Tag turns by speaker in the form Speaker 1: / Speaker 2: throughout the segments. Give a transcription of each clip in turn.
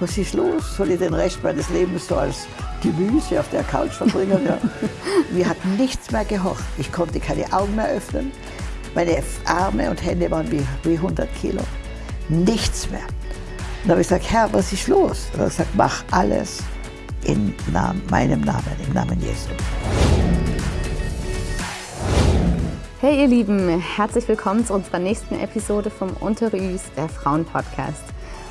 Speaker 1: was ist los? Soll ich den Rest meines Lebens so als Gemüse auf der Couch verbringen? Ja. Mir hat nichts mehr gehorcht. Ich konnte keine Augen mehr öffnen. Meine Arme und Hände waren wie, wie 100 Kilo. Nichts mehr. Dann habe ich gesagt, Herr, was ist los? Und er hat gesagt, mach alles in Namen, meinem Namen, im Namen Jesu.
Speaker 2: Hey ihr Lieben, herzlich willkommen zu unserer nächsten Episode vom Unterrüs, der Frauen-Podcast.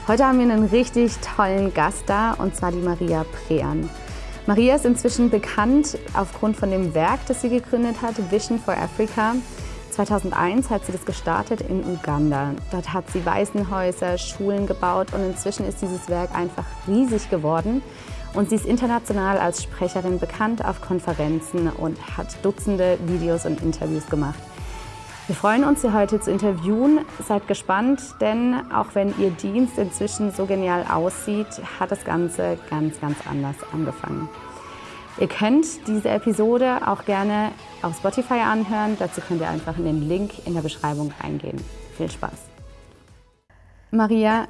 Speaker 2: Heute haben wir einen richtig tollen Gast da und zwar die Maria Prean. Maria ist inzwischen bekannt aufgrund von dem Werk, das sie gegründet hat, Vision for Africa. 2001 hat sie das gestartet in Uganda. Dort hat sie Waisenhäuser, Schulen gebaut und inzwischen ist dieses Werk einfach riesig geworden. Und sie ist international als Sprecherin bekannt auf Konferenzen und hat Dutzende Videos und Interviews gemacht. Wir freuen uns, Sie heute zu interviewen. Seid gespannt, denn auch wenn Ihr Dienst inzwischen so genial aussieht, hat das Ganze ganz, ganz anders angefangen. Ihr könnt diese Episode auch gerne auf Spotify anhören. Dazu könnt ihr einfach in den Link in der Beschreibung eingehen. Viel Spaß. Maria,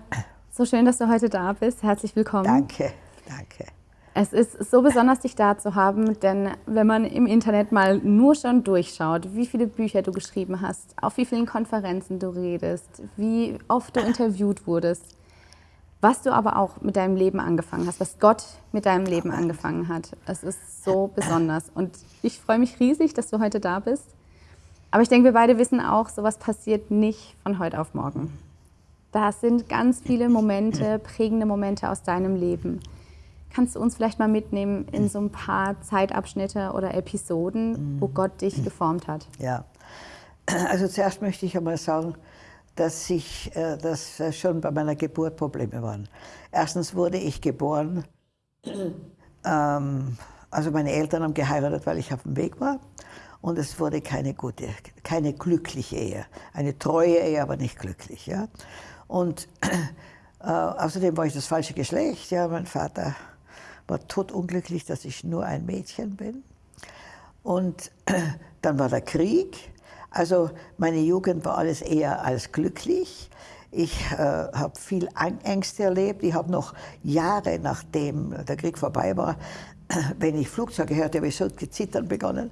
Speaker 2: so schön, dass du heute da bist. Herzlich willkommen.
Speaker 1: Danke, danke.
Speaker 2: Es ist so besonders, dich da zu haben, denn wenn man im Internet mal nur schon durchschaut, wie viele Bücher du geschrieben hast, auf wie vielen Konferenzen du redest, wie oft du interviewt wurdest, was du aber auch mit deinem Leben angefangen hast, was Gott mit deinem Leben angefangen hat, es ist so besonders. Und ich freue mich riesig, dass du heute da bist. Aber ich denke, wir beide wissen auch, sowas passiert nicht von heute auf morgen. Da sind ganz viele Momente, prägende Momente aus deinem Leben. Kannst du uns vielleicht mal mitnehmen in so ein paar Zeitabschnitte oder Episoden, wo mhm. Gott dich geformt hat?
Speaker 1: Ja, also zuerst möchte ich einmal sagen, dass ich, äh, dass schon bei meiner Geburt Probleme waren. Erstens wurde ich geboren, ähm, also meine Eltern haben geheiratet, weil ich auf dem Weg war. Und es wurde keine gute, keine glückliche Ehe. Eine treue Ehe, aber nicht glücklich. Ja? Und äh, außerdem war ich das falsche Geschlecht. Ja? Mein Vater war totunglücklich, dass ich nur ein Mädchen bin. Und dann war der Krieg. Also meine Jugend war alles eher als glücklich. Ich äh, habe viel Ängste erlebt. Ich habe noch Jahre nachdem der Krieg vorbei war, wenn ich Flugzeuge hörte, habe ich so gezittern begonnen,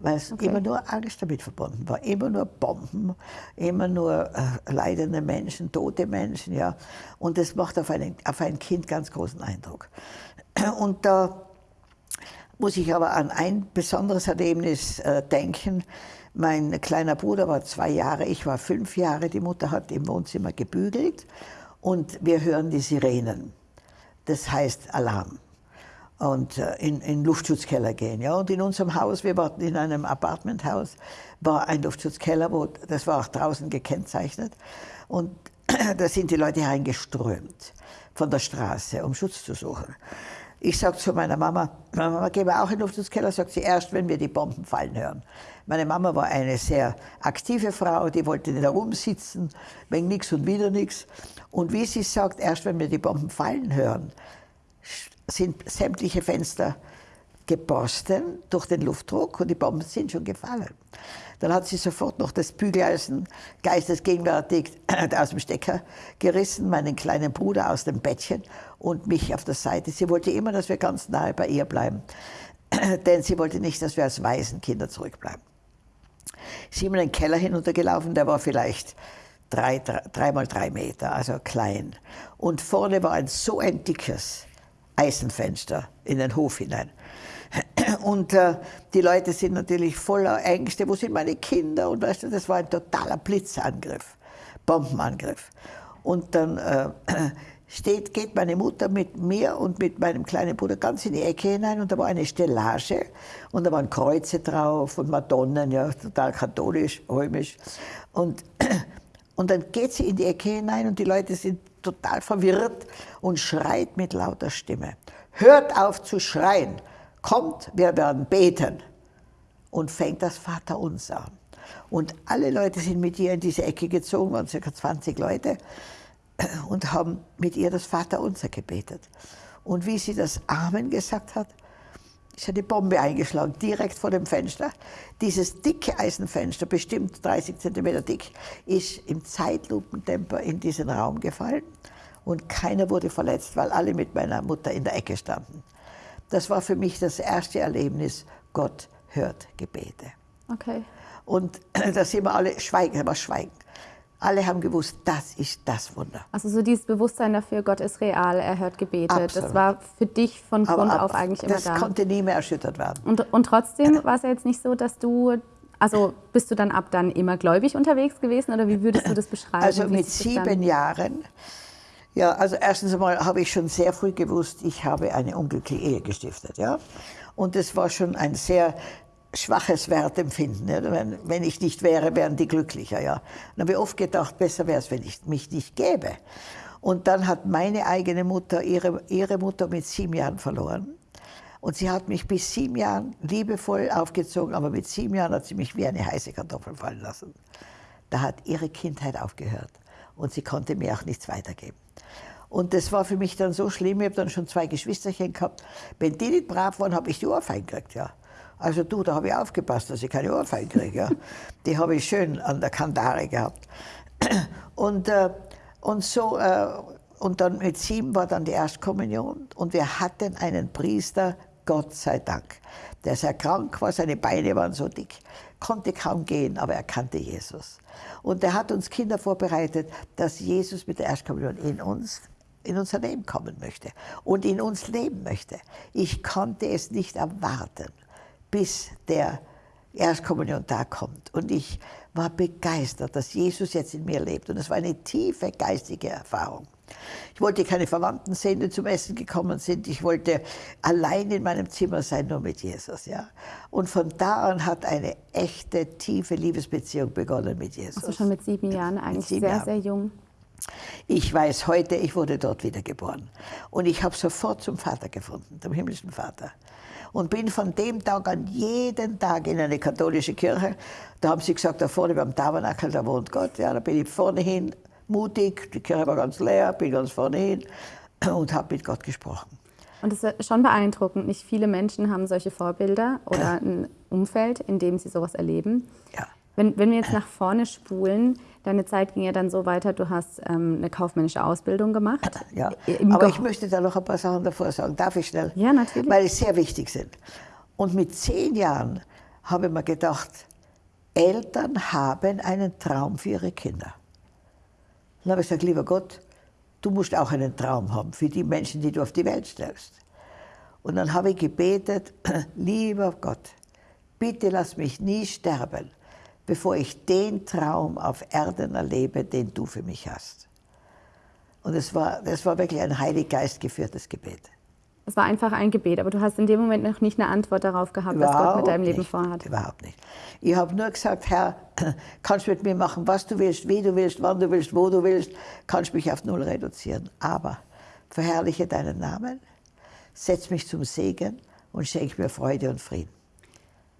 Speaker 1: weil es okay. immer nur Angst damit verbunden war. Immer nur Bomben, immer nur äh, leidende Menschen, tote Menschen. Ja. Und das macht auf, einen, auf ein Kind ganz großen Eindruck. Und da muss ich aber an ein besonderes Erlebnis äh, denken. Mein kleiner Bruder war zwei Jahre, ich war fünf Jahre. Die Mutter hat im Wohnzimmer gebügelt und wir hören die Sirenen. Das heißt Alarm. Und äh, in, in Luftschutzkeller gehen. Ja? Und in unserem Haus, wir waren in einem Apartmenthaus, war ein Luftschutzkeller, wo, das war auch draußen gekennzeichnet. Und da sind die Leute reingeströmt von der Straße, um Schutz zu suchen. Ich sage zu meiner Mama, Mama, gehen wir auch in den Luftschutzkeller? Sagt sie, erst wenn wir die Bomben fallen hören. Meine Mama war eine sehr aktive Frau, die wollte nicht herumsitzen, wegen nichts und wieder nichts. Und wie sie sagt, erst wenn wir die Bomben fallen hören, sind sämtliche Fenster geborsten durch den Luftdruck und die Bomben sind schon gefallen. Dann hat sie sofort noch das Bügeleisen geistesgegenwärtig aus dem Stecker gerissen, meinen kleinen Bruder aus dem Bettchen und mich auf der Seite. Sie wollte immer, dass wir ganz nahe bei ihr bleiben, denn sie wollte nicht, dass wir als Waisenkinder zurückbleiben. Sie ist in den Keller hinuntergelaufen, der war vielleicht drei, drei, drei mal drei Meter, also klein. Und vorne war ein so ein dickes Eisenfenster in den Hof hinein. Und äh, die Leute sind natürlich voller Ängste. Wo sind meine Kinder? Und weißt du, das war ein totaler Blitzangriff, Bombenangriff. Und dann äh, steht, geht meine Mutter mit mir und mit meinem kleinen Bruder ganz in die Ecke hinein und da war eine Stellage und da waren Kreuze drauf und Madonnen, ja, total katholisch, römisch. Und, und dann geht sie in die Ecke hinein und die Leute sind total verwirrt und schreit mit lauter Stimme. Hört auf zu schreien! Kommt, wir werden beten. Und fängt das Vaterunser an. Und alle Leute sind mit ihr in diese Ecke gezogen, waren circa 20 Leute, und haben mit ihr das Vaterunser gebetet. Und wie sie das Amen gesagt hat, ist eine Bombe eingeschlagen, direkt vor dem Fenster. Dieses dicke Eisenfenster, bestimmt 30 Zentimeter dick, ist im Zeitlupentempo in diesen Raum gefallen und keiner wurde verletzt, weil alle mit meiner Mutter in der Ecke standen. Das war für mich das erste Erlebnis, Gott hört Gebete.
Speaker 2: Okay.
Speaker 1: Und da sind wir alle schweigen, aber schweigen. Alle haben gewusst, das ist das Wunder.
Speaker 2: Also so dieses Bewusstsein dafür, Gott ist real, er hört Gebete,
Speaker 1: Absolut.
Speaker 2: das war für dich von Grund
Speaker 1: Aber
Speaker 2: auf eigentlich immer
Speaker 1: das
Speaker 2: da.
Speaker 1: konnte nie mehr erschüttert werden.
Speaker 2: Und, und trotzdem war es ja jetzt nicht so, dass du, also bist du dann ab dann immer gläubig unterwegs gewesen oder wie würdest du das beschreiben?
Speaker 1: Also mit
Speaker 2: das
Speaker 1: sieben Jahren, ja, also erstens einmal habe ich schon sehr früh gewusst, ich habe eine unglückliche Ehe gestiftet, ja. Und das war schon ein sehr schwaches Wertempfinden. Ja? Wenn, wenn ich nicht wäre, wären die glücklicher, ja. Und habe ich oft gedacht, besser wäre es, wenn ich mich nicht gäbe. Und dann hat meine eigene Mutter ihre, ihre Mutter mit sieben Jahren verloren. Und sie hat mich bis sieben Jahren liebevoll aufgezogen, aber mit sieben Jahren hat sie mich wie eine heiße Kartoffel fallen lassen. Da hat ihre Kindheit aufgehört und sie konnte mir auch nichts weitergeben. Und das war für mich dann so schlimm, ich habe dann schon zwei Geschwisterchen gehabt. Wenn die nicht brav waren, habe ich die Ohrfeigen gekriegt, ja. Also du, da habe ich aufgepasst, dass ich keine Ohrfeigen kriege, ja. Die habe ich schön an der Kandare gehabt. Und, äh, und so, äh, und dann mit sieben war dann die Erstkommunion und wir hatten einen Priester, Gott sei Dank, der sehr krank war, seine Beine waren so dick, konnte kaum gehen, aber er kannte Jesus. Und er hat uns Kinder vorbereitet, dass Jesus mit der Erstkommunion in uns in unser Leben kommen möchte und in uns leben möchte. Ich konnte es nicht erwarten, bis der Erstkommunion da kommt. Und ich war begeistert, dass Jesus jetzt in mir lebt. Und es war eine tiefe geistige Erfahrung. Ich wollte keine Verwandten sehen, die zum Essen gekommen sind. Ich wollte allein in meinem Zimmer sein, nur mit Jesus. Ja? Und von da an hat eine echte, tiefe Liebesbeziehung begonnen mit Jesus.
Speaker 2: Also schon mit sieben Jahren, eigentlich
Speaker 1: sieben
Speaker 2: sehr,
Speaker 1: Jahren.
Speaker 2: sehr jung.
Speaker 1: Ich weiß heute, ich wurde dort wiedergeboren. Und ich habe sofort zum Vater gefunden, zum himmlischen Vater. Und bin von dem Tag an jeden Tag in eine katholische Kirche. Da haben sie gesagt, da vorne beim Tabernakel, da wohnt Gott. Ja, da bin ich vorne hin, mutig. Die Kirche war ganz leer, bin ganz vorne hin und habe mit Gott gesprochen.
Speaker 2: Und das ist schon beeindruckend. Nicht viele Menschen haben solche Vorbilder oder ein Umfeld, in dem sie sowas erleben.
Speaker 1: Ja.
Speaker 2: Wenn, wenn wir jetzt nach vorne spulen, deine Zeit ging ja dann so weiter, du hast ähm, eine kaufmännische Ausbildung gemacht.
Speaker 1: Ja,
Speaker 2: Im
Speaker 1: aber
Speaker 2: Ge-
Speaker 1: ich möchte da noch ein paar Sachen davor sagen. Darf ich schnell?
Speaker 2: Ja, natürlich.
Speaker 1: Weil es sehr wichtig sind. Und mit zehn Jahren habe ich mir gedacht, Eltern haben einen Traum für ihre Kinder. Dann habe ich gesagt, lieber Gott, du musst auch einen Traum haben für die Menschen, die du auf die Welt stellst. Und dann habe ich gebetet, lieber Gott, bitte lass mich nie sterben, bevor ich den Traum auf Erden erlebe, den du für mich hast. Und es war, das war wirklich ein Heilig Geist geführtes Gebet.
Speaker 2: Es war einfach ein Gebet, aber du hast in dem Moment noch nicht eine Antwort darauf gehabt, was Gott mit deinem Leben
Speaker 1: nicht,
Speaker 2: vorhat.
Speaker 1: Überhaupt nicht. Ich habe nur gesagt, Herr, kannst mit mir machen, was du willst, wie du willst, wann du willst, wo du willst, kannst mich auf null reduzieren. Aber verherrliche deinen Namen, setz mich zum Segen und schenk mir Freude und Frieden.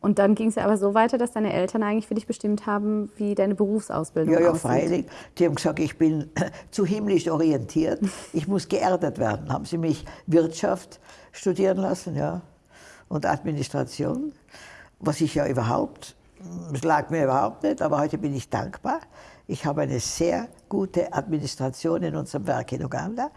Speaker 2: Und dann ging es ja aber so weiter, dass deine Eltern eigentlich für dich bestimmt haben, wie deine Berufsausbildung
Speaker 1: Ja, ja,
Speaker 2: aussieht.
Speaker 1: freilich. Die haben gesagt, ich bin zu himmlisch orientiert, ich muss geerdet werden. Haben sie mich Wirtschaft studieren lassen, ja, und Administration, was ich ja überhaupt, es lag mir überhaupt nicht, aber heute bin ich dankbar. Ich habe eine sehr gute Administration in unserem Werk in Uganda.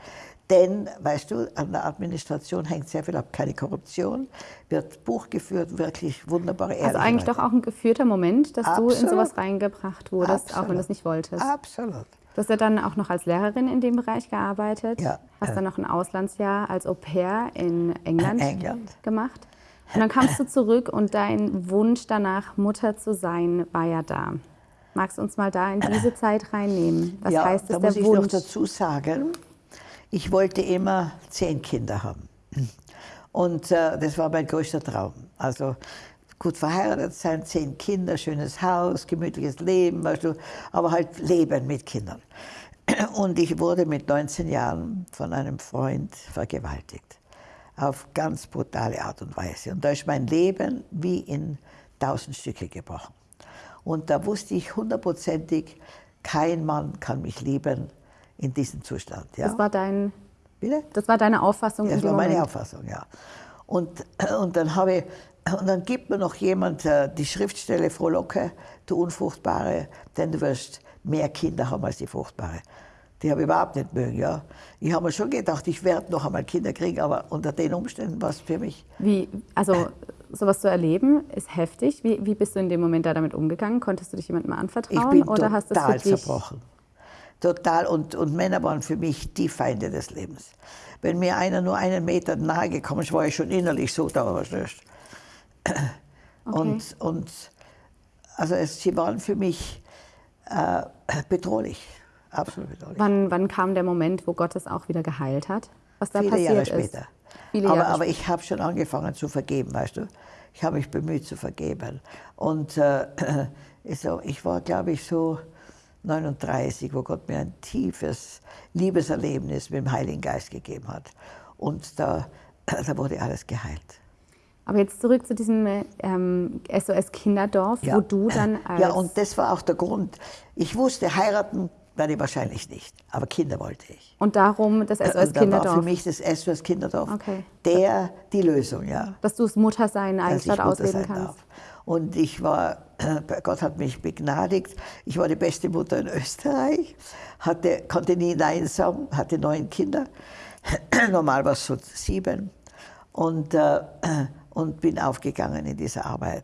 Speaker 1: Denn, weißt du, an der Administration hängt sehr viel ab. Keine Korruption, wird Buch geführt, wirklich wunderbare
Speaker 2: Also
Speaker 1: ehrliche
Speaker 2: eigentlich doch auch ein geführter Moment, dass du in
Speaker 1: Absolut.
Speaker 2: sowas reingebracht wurdest, auch wenn
Speaker 1: Absolut.
Speaker 2: du es nicht wolltest.
Speaker 1: Absolut.
Speaker 2: Du hast ja dann auch noch als Lehrerin in dem Bereich gearbeitet.
Speaker 1: Ja.
Speaker 2: Hast dann noch ein Auslandsjahr als Au pair in England,
Speaker 1: England.
Speaker 2: gemacht. Und dann kamst du zurück und dein Wunsch danach, Mutter zu sein, war ja da. Magst du uns mal da in diese Zeit reinnehmen? Was
Speaker 1: ja,
Speaker 2: heißt es,
Speaker 1: da
Speaker 2: der
Speaker 1: muss ich noch
Speaker 2: Wunsch?
Speaker 1: dazu sagen, ich wollte immer zehn Kinder haben. Und äh, das war mein größter Traum. Also gut verheiratet sein, zehn Kinder, schönes Haus, gemütliches Leben, du, aber halt Leben mit Kindern. Und ich wurde mit 19 Jahren von einem Freund vergewaltigt. Auf ganz brutale Art und Weise. Und da ist mein Leben wie in tausend Stücke gebrochen. Und da wusste ich hundertprozentig, kein Mann kann mich lieben in diesem Zustand. Ja?
Speaker 2: Das war, dein,
Speaker 1: Bitte?
Speaker 2: das war deine Auffassung
Speaker 1: Das war meine
Speaker 2: Moment.
Speaker 1: Auffassung, ja. Und, und, dann habe ich, und dann gibt mir noch jemand äh, die Schriftstelle Frohlocke, du Unfruchtbare, denn du wirst mehr Kinder haben als die Fruchtbare. Die habe ich überhaupt nicht mögen, ja. Ich habe mir schon gedacht, ich werde noch einmal Kinder kriegen, aber unter den Umständen war es für mich.
Speaker 2: Wie, also sowas zu erleben, ist heftig. Wie, wie bist du in dem Moment da damit umgegangen? Konntest du dich jemandem anvertrauen?
Speaker 1: Ich bin
Speaker 2: oder hast
Speaker 1: total
Speaker 2: das für dich
Speaker 1: zerbrochen. Total. Und, und Männer waren für mich die Feinde des Lebens. Wenn mir einer nur einen Meter nahe gekommen ist, war ich schon innerlich so da. Was ist. Und, und also es, sie waren für mich äh, bedrohlich. Absolut bedrohlich.
Speaker 2: Wann, wann kam der Moment, wo Gott es auch wieder geheilt hat? Was da
Speaker 1: Viele
Speaker 2: passiert
Speaker 1: Jahre
Speaker 2: ist?
Speaker 1: später.
Speaker 2: Viele
Speaker 1: aber,
Speaker 2: Jahre
Speaker 1: aber ich habe schon angefangen zu vergeben, weißt du. Ich habe mich bemüht zu vergeben. Und äh, ich war, glaube ich, so 39, wo Gott mir ein tiefes Liebeserlebnis mit dem Heiligen Geist gegeben hat. Und da, da wurde alles geheilt.
Speaker 2: Aber jetzt zurück zu diesem ähm, SOS Kinderdorf, wo du dann als
Speaker 1: Ja, und das war auch der Grund. Ich wusste, heiraten ich wahrscheinlich nicht, aber Kinder wollte ich.
Speaker 2: und darum das SOS
Speaker 1: Und da war für
Speaker 2: Kinderdorf,
Speaker 1: mich das SOS Kinderdorf
Speaker 2: Okay.
Speaker 1: der, die Lösung, ja.
Speaker 2: dass du das Muttersein eigentlich
Speaker 1: Mutter
Speaker 2: ausleben kannst.
Speaker 1: darf. Und ich war, Gott hat mich begnadigt. Ich war die beste Mutter in Österreich, hatte, konnte nie Nein sagen, hatte neun Kinder. Normal war es so sieben. Und, äh, und bin aufgegangen in dieser Arbeit.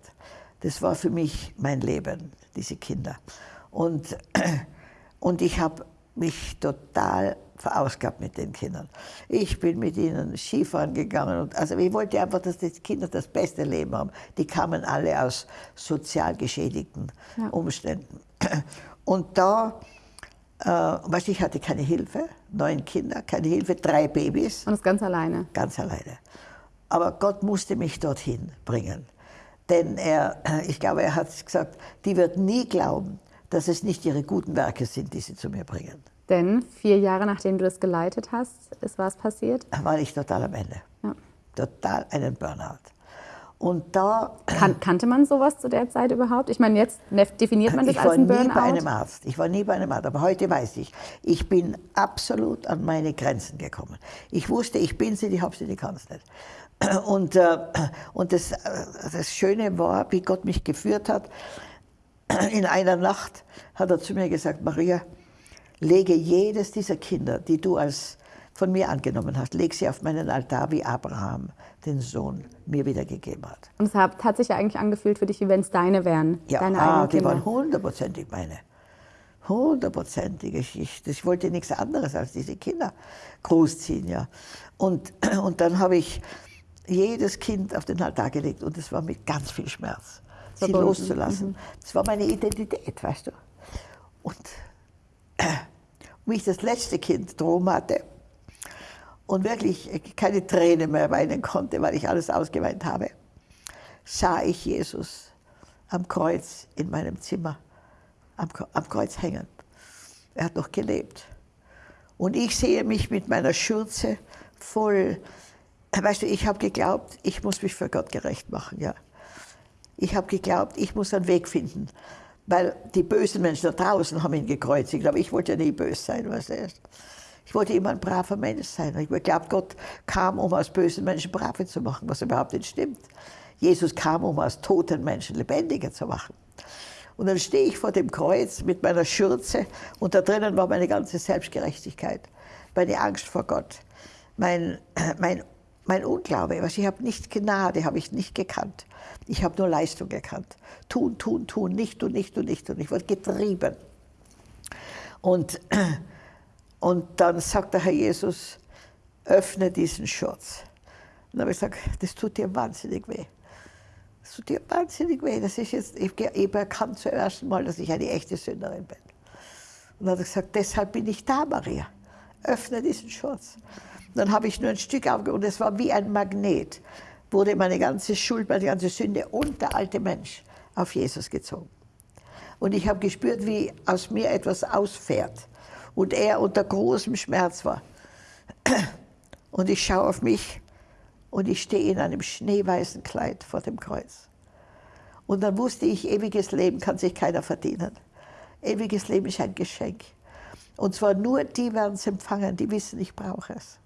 Speaker 1: Das war für mich mein Leben, diese Kinder. Und, und ich habe mich total verausgabt mit den Kindern. Ich bin mit ihnen Skifahren gegangen. Und, also ich wollte einfach, dass die Kinder das beste Leben haben. Die kamen alle aus sozial geschädigten
Speaker 2: Ja.
Speaker 1: Umständen. Und da, äh, weißt du, ich hatte keine Hilfe, neun Kinder, keine Hilfe, drei Babys
Speaker 2: Und das ganz alleine.
Speaker 1: ganz alleine. Aber Gott musste mich dorthin bringen. Denn er, ich glaube, er hat gesagt, die wird nie glauben, dass es nicht ihre guten Werke sind, die sie zu mir bringen.
Speaker 2: Denn vier Jahre nachdem du das geleitet hast, ist was passiert.
Speaker 1: Da war ich total am Ende.
Speaker 2: Ja.
Speaker 1: Total einen Burnout. Und da,
Speaker 2: Kan kannte man sowas zu der Zeit überhaupt? Ich meine, jetzt ne- definiert man das
Speaker 1: ich
Speaker 2: als
Speaker 1: war
Speaker 2: ein
Speaker 1: nie
Speaker 2: Burnout.
Speaker 1: bei einem Arzt. Ich war nie bei einem Arzt. Aber heute weiß ich, ich bin absolut an meine Grenzen gekommen. Ich wusste, ich bin sie, ich habe sie, ich kann es nicht. Und, äh, und das, äh, das Schöne war, wie Gott mich geführt hat. In einer Nacht hat er zu mir gesagt, Maria, lege jedes dieser Kinder, die du als von mir angenommen hast, leg sie auf meinen Altar, wie Abraham den Sohn mir wiedergegeben hat.
Speaker 2: Und es hat, hat sich ja eigentlich angefühlt für dich, wie wenn es deine wären.
Speaker 1: Ja,
Speaker 2: deine
Speaker 1: ah,
Speaker 2: eigenen
Speaker 1: die
Speaker 2: Kinder.
Speaker 1: waren hundertprozentig meine. Hundertprozentig. Ich, ich, ich wollte nichts anderes als diese Kinder großziehen. Ja. Und, und dann habe ich jedes Kind auf den Altar gelegt und es war mit ganz viel Schmerz, sie
Speaker 2: Verbunden,
Speaker 1: loszulassen. Das war meine Identität, weißt du. Und wie ich das letzte Kind drum hatte und wirklich keine Träne mehr weinen konnte, weil ich alles ausgeweint habe, sah ich Jesus am Kreuz in meinem Zimmer, am, am Kreuz hängen. Er hat noch gelebt. Und ich sehe mich mit meiner Schürze voll. Weißt du, ich habe geglaubt, ich muss mich für Gott gerecht machen, ja. Ich habe geglaubt, ich muss einen Weg finden. Weil die bösen Menschen da draußen haben ihn gekreuzigt, aber ich wollte ja nie böse sein, weißt du. Ich wollte immer ein braver Mensch sein. Ich glaube, Gott kam, um aus bösen Menschen brave zu machen, was überhaupt nicht stimmt. Jesus kam, um aus toten Menschen lebendiger zu machen. Und dann stehe ich vor dem Kreuz mit meiner Schürze und da drinnen war meine ganze Selbstgerechtigkeit, meine Angst vor Gott, mein, mein, mein Unglaube. Was ich habe nicht Gnade, habe ich nicht gekannt. Ich habe nur Leistung gekannt. Tun, tun, tun, nicht und nicht und nicht und ich wurde getrieben. Und, und dann sagt der Herr Jesus, öffne diesen Schutz. Und dann habe ich gesagt, das tut dir wahnsinnig weh. Das tut dir wahnsinnig weh. Das ist jetzt, ich habe erkannt zum ersten Mal, dass ich eine echte Sünderin bin. Und dann hat er gesagt, deshalb bin ich da, Maria. Öffne diesen Schutz. Dann habe ich nur ein Stück aufgehört und es war wie ein Magnet, wurde meine ganze Schuld, meine ganze Sünde und der alte Mensch auf Jesus gezogen. Und ich habe gespürt, wie aus mir etwas ausfährt. Und er unter großem Schmerz war. Und ich schaue auf mich und ich stehe in einem schneeweißen Kleid vor dem Kreuz. Und dann wusste ich, ewiges Leben kann sich keiner verdienen. Ewiges Leben ist ein Geschenk. Und zwar nur die werden es empfangen, die wissen, ich brauche es.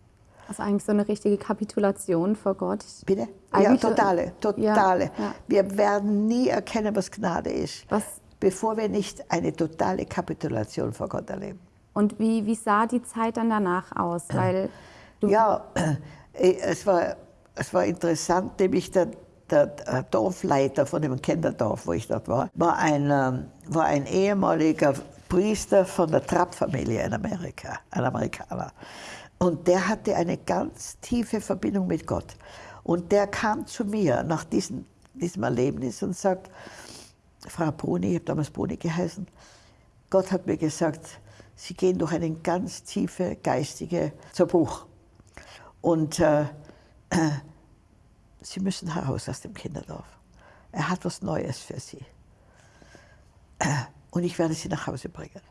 Speaker 2: Also eigentlich so eine richtige Kapitulation vor Gott.
Speaker 1: Bitte? Ja,
Speaker 2: Eigentlich so-
Speaker 1: totale, totale.
Speaker 2: Ja, ja.
Speaker 1: Wir werden nie erkennen, was Gnade ist,
Speaker 2: Was,
Speaker 1: bevor wir nicht eine totale Kapitulation vor Gott erleben.
Speaker 2: Und wie, wie sah die Zeit dann danach aus? Weil
Speaker 1: ja, es war, es war interessant, nämlich der, der Dorfleiter von dem Kinderdorf, wo ich dort war, war ein, ähm, war ein ehemaliger Priester von der Trapp-Familie in Amerika, ein Amerikaner. Und der hatte eine ganz tiefe Verbindung mit Gott. Und der kam zu mir nach diesem, diesem Erlebnis und sagt, Frau Bruni, ich habe damals Bruni geheißen, Gott hat mir gesagt, Sie gehen durch eine ganz tiefe geistige Zerbruch. Und äh, Sie müssen heraus aus dem Kinderdorf. Er hat was Neues für Sie. Und ich werde Sie nach Hause bringen.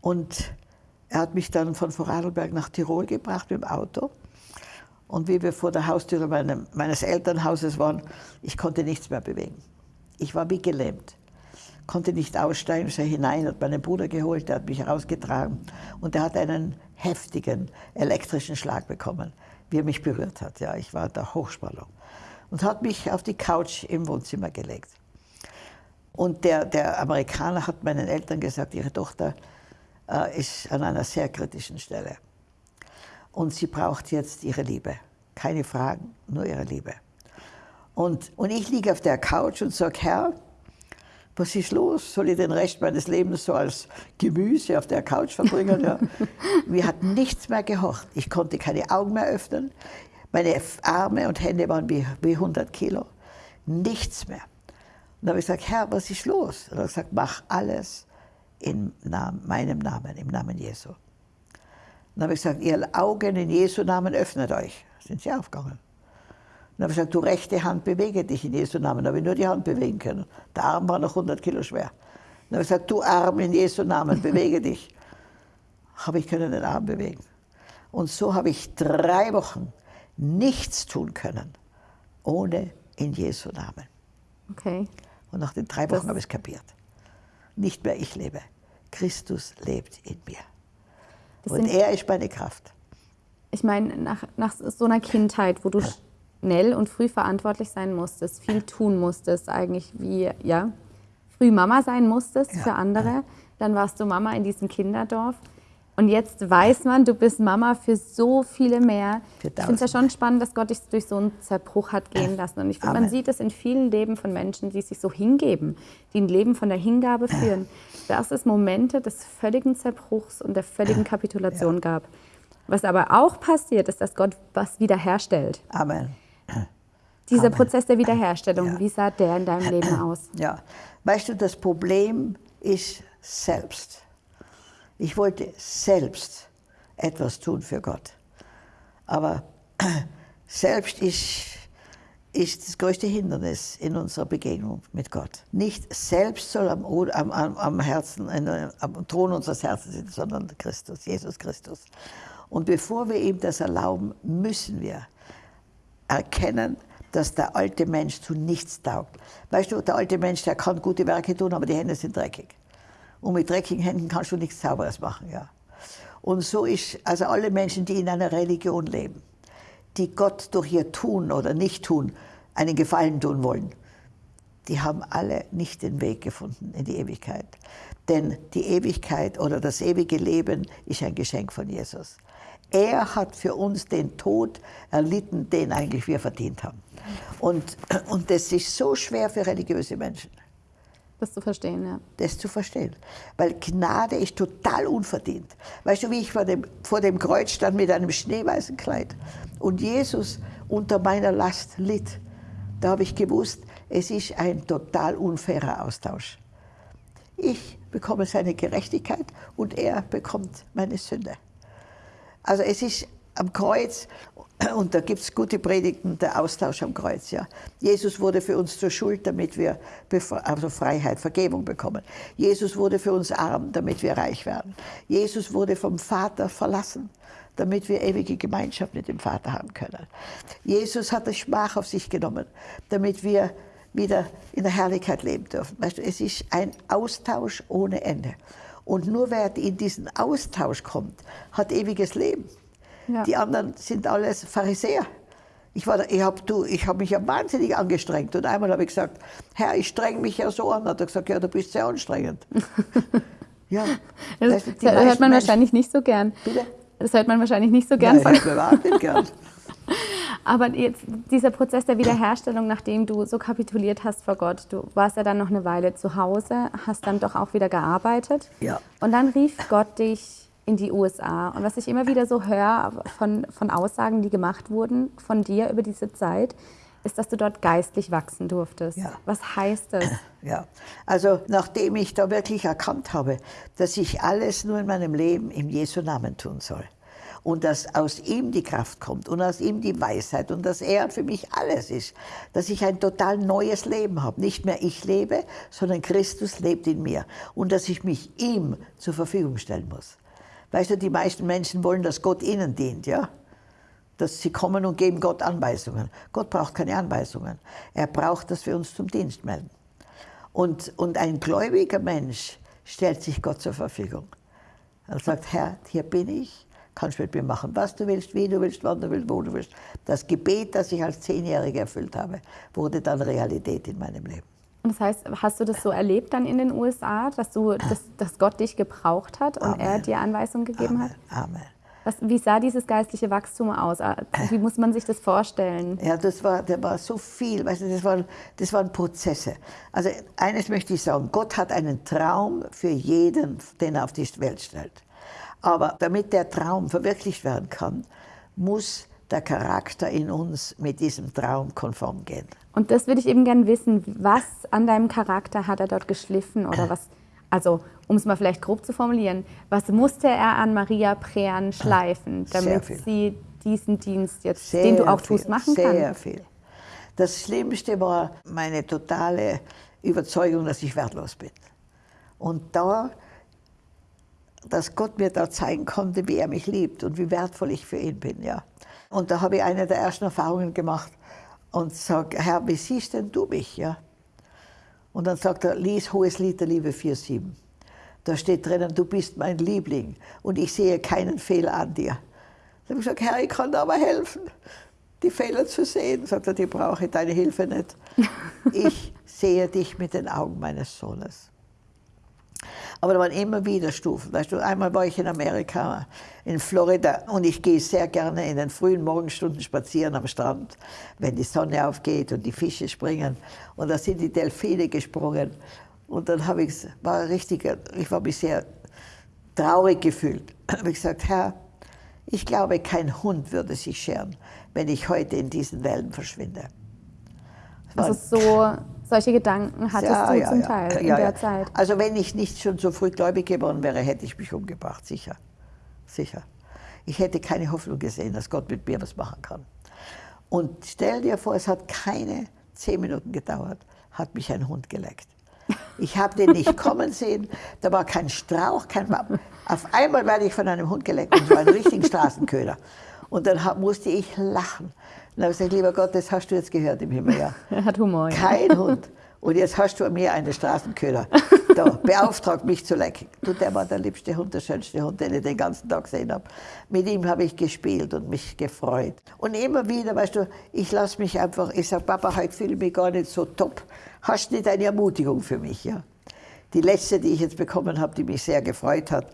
Speaker 1: Und er hat mich dann von Vorarlberg nach Tirol gebracht mit dem Auto. Und wie wir vor der Haustüre meine, meines Elternhauses waren, ich konnte nichts mehr bewegen. Ich war wie gelähmt, konnte nicht aussteigen, sei hinein, hat meinen Bruder geholt, der hat mich rausgetragen und der hat einen heftigen elektrischen Schlag bekommen, wie er mich berührt hat. Ja, ich war der Hochspannung und hat mich auf die Couch im Wohnzimmer gelegt. Und der, der Amerikaner hat meinen Eltern gesagt, ihre Tochter äh, ist an einer sehr kritischen Stelle. Und sie braucht jetzt ihre Liebe. Keine Fragen, nur ihre Liebe. Und, und ich liege auf der Couch und sage, Herr, was ist los? Soll ich den Rest meines Lebens so als Gemüse auf der Couch verbringen? Ja. Mir hat nichts mehr gehorcht. Ich konnte keine Augen mehr öffnen. Meine Arme und Hände waren wie, wie 100 Kilo. Nichts mehr. Und da habe ich gesagt, Herr, was ist los? Und er hat gesagt, mach alles in Namen, meinem Namen, im Namen Jesu. Dann habe ich gesagt, ihr Augen in Jesu Namen öffnet euch. Sind sie aufgegangen. Dann habe ich gesagt, du rechte Hand, bewege dich in Jesu Namen. Da habe ich nur die Hand bewegen können. Der Arm war noch 100 Kilo schwer. Dann habe ich gesagt, du Arm in Jesu Namen, bewege dich. Habe ich können den Arm bewegen. Und so habe ich drei Wochen nichts tun können, ohne in Jesu Namen.
Speaker 2: Okay.
Speaker 1: Und nach den drei Wochen habe ich es kapiert. Nicht mehr ich lebe. Christus lebt in mir. Und er ist meine Kraft.
Speaker 2: Ich meine, nach, nach so einer Kindheit, wo du schnell und früh verantwortlich sein musstest, viel tun musstest, eigentlich wie, ja, früh Mama sein musstest ja. für andere. Dann warst du Mama in diesem Kinderdorf. Und jetzt weiß man, du bist Mama für so viele mehr. ich finde es ja schon spannend, dass Gott dich durch so einen Zerbruch hat gehen lassen. Und ich finde, man sieht es in vielen Leben von Menschen, die sich so hingeben, die ein Leben von der Hingabe führen, dass es Momente des völligen Zerbruchs und der völligen Kapitulation ja. gab. Was aber auch passiert, ist, dass Gott was wiederherstellt.
Speaker 1: Amen.
Speaker 2: Dieser Amen. Prozess der Wiederherstellung, ja. wie sah der in deinem Leben aus?
Speaker 1: Ja, weißt du, das Problem ist selbst. Ich wollte selbst etwas tun für Gott. Aber selbst ist, ist das größte Hindernis in unserer Begegnung mit Gott. Nicht selbst soll am, am, am Herzen, am Thron unseres Herzens sitzen, sondern Christus, Jesus Christus. Und bevor wir ihm das erlauben, müssen wir erkennen, dass der alte Mensch zu nichts taugt. Weißt du, der alte Mensch, der kann gute Werke tun, aber die Hände sind dreckig. Und mit dreckigen Händen kannst du nichts Sauberes machen. Ja. Und so ist, also alle Menschen, die in einer Religion leben, die Gott durch ihr Tun oder Nicht-Tun einen Gefallen tun wollen, die haben alle nicht den Weg gefunden in die Ewigkeit. Denn die Ewigkeit oder das ewige Leben ist ein Geschenk von Jesus. Er hat für uns den Tod erlitten, den eigentlich wir verdient haben. Und, und das ist so schwer für religiöse Menschen.
Speaker 2: Das zu verstehen, ja.
Speaker 1: Das zu verstehen. Weil Gnade ist total unverdient. Weißt du, wie ich vor dem, vor dem Kreuz stand mit einem schneeweißen Kleid und Jesus unter meiner Last litt, da habe ich gewusst, es ist ein total unfairer Austausch. Ich bekomme seine Gerechtigkeit und er bekommt meine Sünde. Also es ist am Kreuz, und da gibt es gute Predigten, der Austausch am Kreuz. Ja. Jesus wurde für uns zur Schuld, damit wir also Freiheit, Vergebung bekommen. Jesus wurde für uns arm, damit wir reich werden. Jesus wurde vom Vater verlassen, damit wir ewige Gemeinschaft mit dem Vater haben können. Jesus hat das Schmach auf sich genommen, damit wir wieder in der Herrlichkeit leben dürfen. Weißt du, es ist ein Austausch ohne Ende. Und nur wer in diesen Austausch kommt, hat ewiges Leben. Ja. Die anderen sind alles Pharisäer. Ich, ich habe hab mich ja wahnsinnig angestrengt. Und einmal habe ich gesagt, Herr, ich streng mich ja so an. Hat er gesagt, ja, du bist sehr anstrengend. Ja.
Speaker 2: Das, das hört man
Speaker 1: Menschen-
Speaker 2: wahrscheinlich nicht so gern.
Speaker 1: Bitte?
Speaker 2: Das hört man wahrscheinlich nicht so gern
Speaker 1: Nein,
Speaker 2: von.
Speaker 1: überhaupt nicht gern.
Speaker 2: Aber jetzt dieser Prozess der Wiederherstellung, nachdem du so kapituliert hast vor Gott, du warst ja dann noch eine Weile zu Hause, hast dann doch auch wieder gearbeitet.
Speaker 1: Ja.
Speaker 2: Und dann rief Gott dich in die USA. Und was ich immer wieder so höre von, von Aussagen, die gemacht wurden von dir über diese Zeit, ist, dass du dort geistlich wachsen durftest.
Speaker 1: Ja.
Speaker 2: Was heißt das?
Speaker 1: Ja, also nachdem ich da wirklich erkannt habe, dass ich alles nur in meinem Leben im Jesu Namen tun soll und dass aus ihm die Kraft kommt und aus ihm die Weisheit und dass er für mich alles ist, dass ich ein total neues Leben habe. Nicht mehr ich lebe, sondern Christus lebt in mir und dass ich mich ihm zur Verfügung stellen muss. Weißt du, die meisten Menschen wollen, dass Gott ihnen dient, ja? dass sie kommen und geben Gott Anweisungen. Gott braucht keine Anweisungen. Er braucht, dass wir uns zum Dienst melden. Und, und ein gläubiger Mensch stellt sich Gott zur Verfügung. Er sagt, Herr, hier bin ich, kannst mit mir machen, was du willst, wie du willst, wann du willst, wo du willst. Das Gebet, das ich als Zehnjährige erfüllt habe, wurde dann Realität in meinem Leben.
Speaker 2: Und das heißt, hast du das so erlebt dann in den USA, dass, du, dass, dass Gott dich gebraucht hat und er
Speaker 1: Amen.
Speaker 2: dir Anweisungen gegeben hat?
Speaker 1: Amen.
Speaker 2: Was, wie sah dieses geistliche Wachstum aus? Wie muss man sich das vorstellen?
Speaker 1: Ja, das war, da war so viel, weißt du, das waren, das waren Prozesse. Also eines möchte ich sagen, Gott hat einen Traum für jeden, den er auf die Welt stellt. Aber damit der Traum verwirklicht werden kann, muss der Charakter in uns mit diesem Traum konform gehen.
Speaker 2: Und das würde ich eben gern wissen. Was an deinem Charakter hat er dort geschliffen oder was? Also, um es mal vielleicht grob zu formulieren, was musste er an Maria Prean schleifen,
Speaker 1: Sehr
Speaker 2: damit sie diesen Dienst jetzt,
Speaker 1: Sehr
Speaker 2: den du auch
Speaker 1: viel,
Speaker 2: tust, machen
Speaker 1: Sehr
Speaker 2: kann?
Speaker 1: viel. Das Schlimmste war meine totale Überzeugung, dass ich wertlos bin. Und da, dass Gott mir da zeigen konnte, wie er mich liebt und wie wertvoll ich für ihn bin. Ja. Und da habe ich eine der ersten Erfahrungen gemacht und sage, Herr, wie siehst denn du mich? Ja? Und dann sagt er, lies Hohes Lied der Liebe 4,7. Da steht drinnen, du bist mein Liebling und ich sehe keinen Fehler an dir. Da habe ich gesagt, Herr, ich kann dir aber helfen, die Fehler zu sehen. Sagt er, die brauche ich deine Hilfe nicht. Ich sehe dich mit den Augen meines Sohnes. Aber da waren immer wieder Stufen. Weißt du, einmal war ich in Amerika, in Florida, und ich gehe sehr gerne in den frühen Morgenstunden spazieren am Strand, wenn die Sonne aufgeht und die Fische springen. Und da sind die Delfine gesprungen. Und dann habe ich, war richtig, ich war mich sehr traurig gefühlt. Dann habe ich gesagt, Herr, ich glaube, kein Hund würde sich scheren, wenn ich heute in diesen Wellen verschwinde. Das
Speaker 2: Also so, solche Gedanken hattest du zum Teil in
Speaker 1: ja,
Speaker 2: der
Speaker 1: ja.
Speaker 2: Zeit.
Speaker 1: Also wenn ich nicht schon so früh gläubig geworden wäre, hätte ich mich umgebracht, sicher. Sicher. Ich hätte keine Hoffnung gesehen, dass Gott mit mir was machen kann. Und stell dir vor, es hat keine zehn Minuten gedauert, hat mich ein Hund geleckt. Ich habe den nicht kommen sehen, da war kein Strauch, kein Baum. Auf einmal werde ich von einem Hund geleckt und zwar einen richtigen Straßenköder. Und dann musste ich lachen. Dann habe ich gesagt, lieber Gott, das hast du jetzt gehört im Himmel, ja.
Speaker 2: Er hat Humor. ja.
Speaker 1: Kein Hund. Und jetzt hast du an mir einen Straßenköder. Da, beauftragt mich zu lecken. Du, der war der liebste Hund, der schönste Hund, den ich den ganzen Tag gesehen habe. Mit ihm habe ich gespielt und mich gefreut. Und immer wieder, weißt du, ich lasse mich einfach, ich sage, Papa, heute fühle ich mich gar nicht so top. Hast du nicht eine Ermutigung für mich? Ja? Die letzte, die ich jetzt bekommen habe, die mich sehr gefreut hat,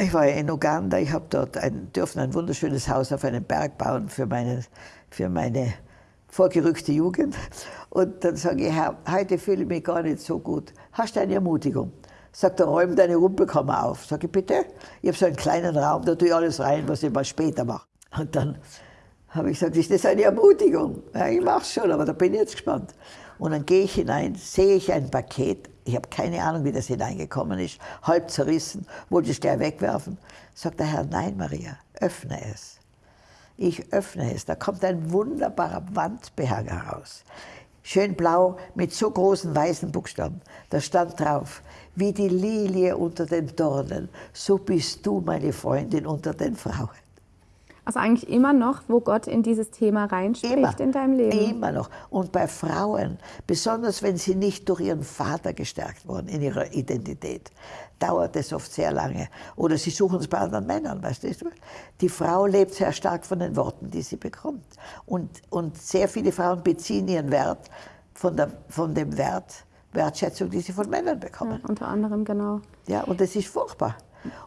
Speaker 1: ich war ja in Uganda, ich habe dort ein, dürfen ein wunderschönes Haus auf einem Berg bauen für meine, für meine vorgerückte Jugend. Und dann sage ich, Herr, heute fühle ich mich gar nicht so gut. Hast du eine Ermutigung? Sagt er, räum deine Rumpelkammer auf. Sag ich, bitte? Ich habe so einen kleinen Raum, da tue ich alles rein, was ich mal später mache. Und dann habe ich gesagt, ist das eine Ermutigung? Ja, ich mache schon, aber da bin ich jetzt gespannt. Und dann gehe ich hinein, sehe ich ein Paket. Ich habe keine Ahnung, wie das hineingekommen ist. Halb zerrissen, wollte es gleich wegwerfen. Sagt der Herr, nein, Maria, öffne es. Ich öffne es. Da kommt ein wunderbarer Wandbehang heraus. Schön blau mit so großen weißen Buchstaben. Da stand drauf, wie die Lilie unter den Dornen, so bist du, meine Freundin, unter den Frauen.
Speaker 2: Also eigentlich immer noch, wo Gott in dieses Thema reinspricht
Speaker 1: Immer,
Speaker 2: in deinem Leben.
Speaker 1: Immer noch. Und bei Frauen, besonders wenn sie nicht durch ihren Vater gestärkt wurden in ihrer Identität, dauert es oft sehr lange. Oder sie suchen es bei anderen Männern, weißt du? Die Frau lebt sehr stark von den Worten, die sie bekommt. Und, und sehr viele Frauen beziehen ihren Wert von, der, von dem Wert, Wertschätzung, die sie von Männern bekommen.
Speaker 2: Ja, unter anderem, genau.
Speaker 1: Ja, und das ist furchtbar.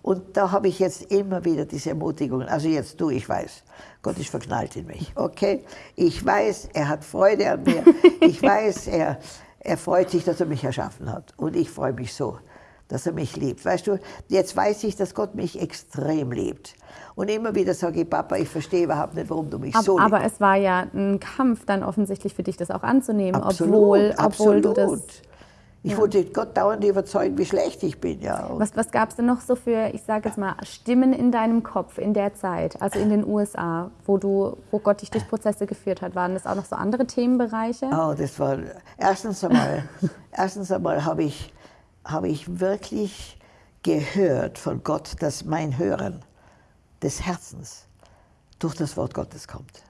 Speaker 1: Und da habe ich jetzt immer wieder diese Ermutigungen. Also jetzt du, ich weiß, Gott ist verknallt in mich. Okay? Ich weiß, er hat Freude an mir. Ich weiß, er, er freut sich, dass er mich erschaffen hat. Und ich freue mich so, dass er mich liebt. Weißt du, jetzt weiß ich, dass Gott mich extrem liebt. Und immer wieder sage ich, Papa, ich verstehe überhaupt nicht, warum du mich
Speaker 2: aber,
Speaker 1: so liebst.
Speaker 2: Aber es war ja ein Kampf dann offensichtlich für dich, das auch anzunehmen,
Speaker 1: absolut,
Speaker 2: obwohl, obwohl
Speaker 1: absolut.
Speaker 2: du das
Speaker 1: ich ja. wollte Gott dauernd überzeugen, wie schlecht ich bin. Ja.
Speaker 2: was was gab es denn noch so für, ich sage jetzt mal, Stimmen in deinem Kopf in der Zeit, also in den USA, wo, du, wo Gott dich durch Prozesse geführt hat? Waren das auch noch so andere Themenbereiche?
Speaker 1: Oh, das war, erstens einmal, erstens einmal habe ich, hab ich wirklich gehört von Gott, dass mein Hören des Herzens durch das Wort Gottes kommt.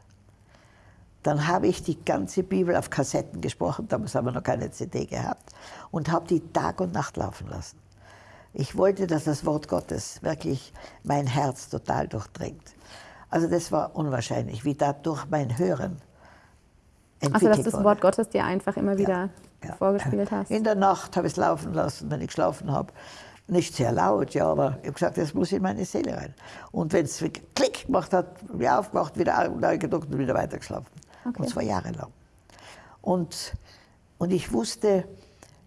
Speaker 1: Dann habe ich die ganze Bibel auf Kassetten gesprochen, damals haben wir noch keine CD gehabt, und habe die Tag und Nacht laufen lassen. Ich wollte, dass das Wort Gottes wirklich mein Herz total durchdringt. Also das war unwahrscheinlich, wie dadurch mein Hören
Speaker 2: entwickelt Also dass das. Wort Gottes dir einfach immer wieder ja, ja. vorgespielt hast.
Speaker 1: In der Nacht habe ich es laufen lassen, wenn ich geschlafen habe. Nicht sehr laut, ja, aber ich habe gesagt, das muss in meine Seele rein. Und wenn es Klick gemacht hat, wieder aufgemacht, wieder neu gedruckt und wieder weitergeschlafen. Okay. Und zwar jahrelang. Und, und ich wusste,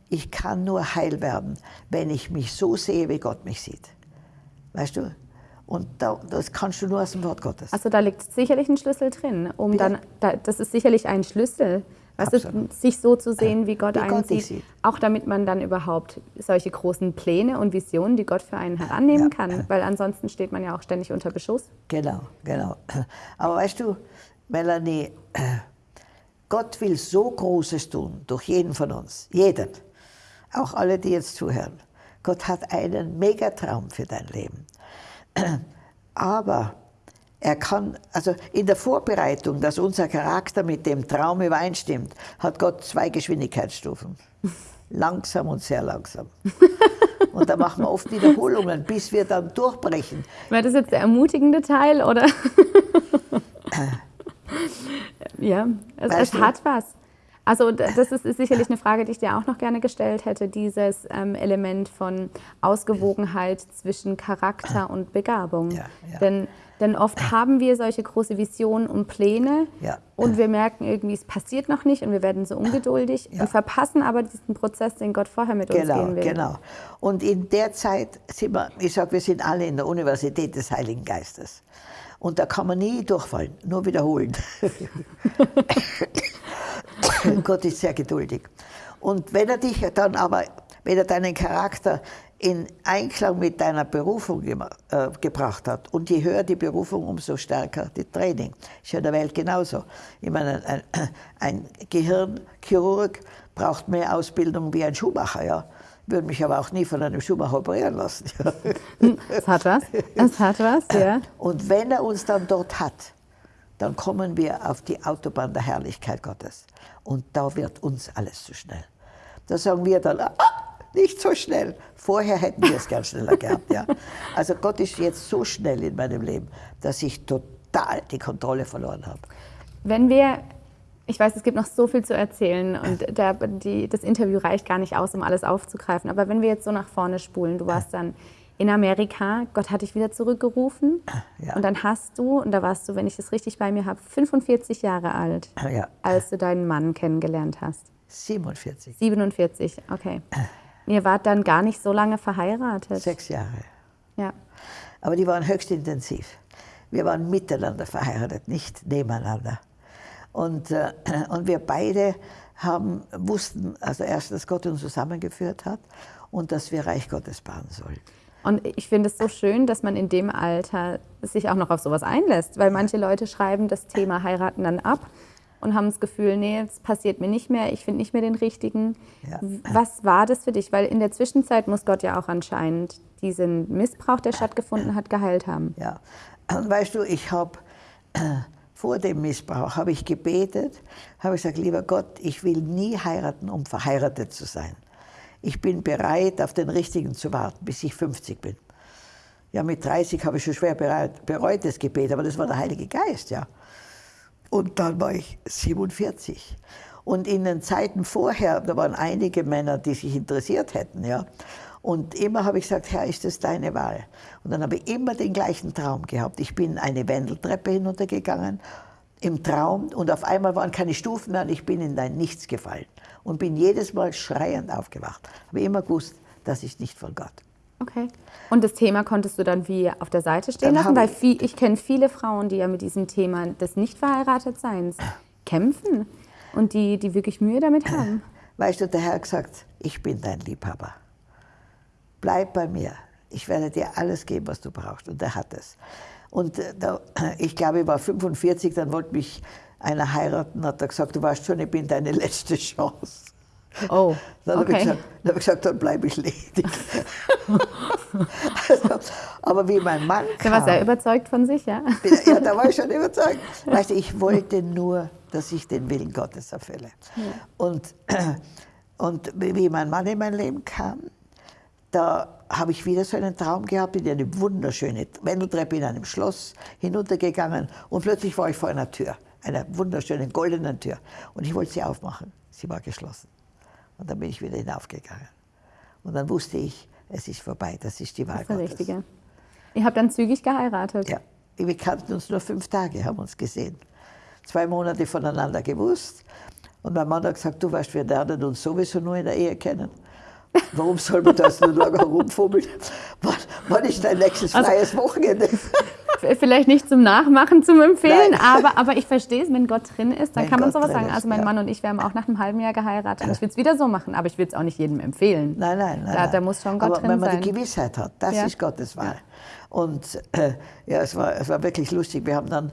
Speaker 1: ich kann nur heil werden, wenn ich mich so sehe, wie Gott mich sieht. Weißt du? Und da, das kannst du nur aus dem Wort Gottes.
Speaker 2: Also da liegt sicherlich ein Schlüssel drin, um Bitte? dann, da, das ist sicherlich ein Schlüssel, weißt du, sich so zu sehen, wie Gott wie einen Gott sieht, sieht, Auch damit man dann überhaupt solche großen Pläne und Visionen, die Gott für einen hat, annehmen ja. kann. Weil ansonsten steht man ja auch ständig unter Beschuss.
Speaker 1: Genau, genau. Aber weißt du, Melanie, Gott will so Großes tun durch jeden von uns, jeden, auch alle, die jetzt zuhören. Gott hat einen Megatraum für dein Leben. Aber er kann, also in der Vorbereitung, dass unser Charakter mit dem Traum übereinstimmt, hat Gott zwei Geschwindigkeitsstufen. Langsam und sehr langsam. Und da machen wir oft Wiederholungen, bis wir dann durchbrechen.
Speaker 2: War das jetzt der ermutigende Teil, oder? Ja, es, es hat was. Also das ist, ist, sicherlich eine Frage, die ich dir auch noch gerne gestellt hätte, dieses ähm, Element von Ausgewogenheit zwischen Charakter und Begabung. Ja, ja. Denn, denn oft haben wir solche große Visionen und Pläne ja. und wir merken irgendwie, es passiert noch nicht und wir werden so ungeduldig und verpassen aber diesen Prozess, den Gott vorher mit
Speaker 1: genau,
Speaker 2: uns gehen will.
Speaker 1: Genau. Und in der Zeit sind wir, ich sage, wir sind alle in der Universität des Heiligen Geistes. Und da kann man nie durchfallen, nur wiederholen. Gott ist sehr geduldig. Und wenn er dich dann aber, wenn er deinen Charakter in Einklang mit deiner Berufung äh, gebracht hat. Und je höher die Berufung, umso stärker die Training. Ist ja in der Welt genauso. Ich meine, ein, ein Gehirnchirurg braucht mehr Ausbildung wie ein Schuhmacher. Ja? Würde mich aber auch nie von einem Schuhmacher operieren lassen.
Speaker 2: Es hat was, es hat was, ja.
Speaker 1: Und wenn er uns dann dort hat, dann kommen wir auf die Autobahn der Herrlichkeit Gottes. Und da wird uns alles zu schnell. Da sagen wir dann, ah, nicht so schnell. Vorher hätten wir es gern schneller gehabt. Ja. Also Gott ist jetzt so schnell in meinem Leben, dass ich total die Kontrolle verloren habe.
Speaker 2: Wenn wir ich weiß, es gibt noch so viel zu erzählen und der, die, das Interview reicht gar nicht aus, um alles aufzugreifen. Aber wenn wir jetzt so nach vorne spulen, du warst dann in Amerika, Gott hat dich wieder zurückgerufen ja. und dann hast du, und da warst du, wenn ich das richtig bei mir habe, 45 Jahre alt, ja. als du deinen Mann kennengelernt hast.
Speaker 1: 47.
Speaker 2: 47, okay. Ihr wart dann gar nicht so lange verheiratet.
Speaker 1: Sechs Jahre.
Speaker 2: Ja.
Speaker 1: Aber die waren höchst intensiv. Wir waren miteinander verheiratet, nicht nebeneinander. Und, äh, und wir beide haben, wussten, also erst, dass Gott uns zusammengeführt hat und dass wir Reich Gottes bauen sollen.
Speaker 2: Und ich finde es so schön, dass man in dem Alter sich auch noch auf sowas einlässt, weil manche Leute schreiben das Thema heiraten dann ab und haben das Gefühl, nee, es passiert mir nicht mehr, ich finde nicht mehr den richtigen. Ja. Was war das für dich? Weil in der Zwischenzeit muss Gott ja auch anscheinend diesen Missbrauch, der stattgefunden hat, geheilt haben.
Speaker 1: Ja, weißt du, ich habe vor dem Missbrauch habe ich gebetet, habe gesagt, lieber Gott, ich will nie heiraten, um verheiratet zu sein. Ich bin bereit, auf den Richtigen zu warten, bis ich 50 bin. Ja, mit 30 habe ich schon schwer bereut das Gebet, aber das war der Heilige Geist, ja. Und dann war ich 47. Und in den Zeiten vorher, da waren einige Männer, die sich interessiert hätten, ja. Und immer habe ich gesagt, Herr, ist das deine Wahl? Und dann habe ich immer den gleichen Traum gehabt. Ich bin eine Wendeltreppe hinuntergegangen im Traum und auf einmal waren keine Stufen mehr und ich bin in dein Nichts gefallen und bin jedes Mal schreiend aufgewacht. Habe immer gewusst, das ist nicht von Gott.
Speaker 2: Okay. Und das Thema konntest du dann wie auf der Seite stehen dann lassen? Weil viel, ich kenne viele Frauen, die ja mit diesem Thema des Nicht-Verheiratetseins kämpfen und die, die wirklich Mühe damit haben.
Speaker 1: Weißt du, der Herr hat gesagt, ich bin dein Liebhaber. Bleib bei mir. Ich werde dir alles geben, was du brauchst. Und er hat es. Und äh, da, ich glaube, ich war 45, dann wollte mich einer heiraten, hat er gesagt, du weißt schon, ich bin deine letzte Chance.
Speaker 2: Oh,
Speaker 1: dann
Speaker 2: okay.
Speaker 1: habe ich, gesagt, dann, hab ich gesagt, dann bleibe ich ledig. also, aber wie mein Mann kam...
Speaker 2: Der war sehr überzeugt von sich, ja?
Speaker 1: Ja, da war ich schon überzeugt. Weißt du, ich wollte nur, dass ich den Willen Gottes erfülle. Ja. Und, und wie mein Mann in mein Leben kam, da habe ich wieder so einen Traum gehabt, in eine wunderschöne Wendeltreppe in einem Schloss hinuntergegangen und plötzlich war ich vor einer Tür, einer wunderschönen goldenen Tür. Und ich wollte sie aufmachen. Sie war geschlossen. Und dann bin ich wieder hinaufgegangen. Und dann wusste ich, es ist vorbei, das ist die Wahl
Speaker 2: das ist Gottes. Richtige. Ihr habt dann zügig geheiratet?
Speaker 1: Ja, wir kannten uns nur fünf Tage, haben uns gesehen. Zwei Monate voneinander gewusst. Und mein Mann hat gesagt, du weißt, wir lernen uns sowieso nur in der Ehe kennen. Warum soll man das so lange herumfummeln? Wann, wann ist dein nächstes also, freies Wochenende?
Speaker 2: Vielleicht nicht zum Nachmachen, zum Empfehlen, aber, aber ich verstehe es, wenn Gott drin ist, dann wenn kann man Gott sowas sagen. Also mein ja. Mann und ich, wir haben auch nach einem halben Jahr geheiratet. Ich will es wieder so machen, aber ich will es auch nicht jedem empfehlen.
Speaker 1: Nein, nein, nein.
Speaker 2: Da, da muss schon Gott
Speaker 1: aber
Speaker 2: drin
Speaker 1: wenn man
Speaker 2: sein.
Speaker 1: die Gewissheit hat, das
Speaker 2: Ja.
Speaker 1: ist Gottes Wahl. Und äh, ja, es war, es war wirklich lustig. Wir haben, dann,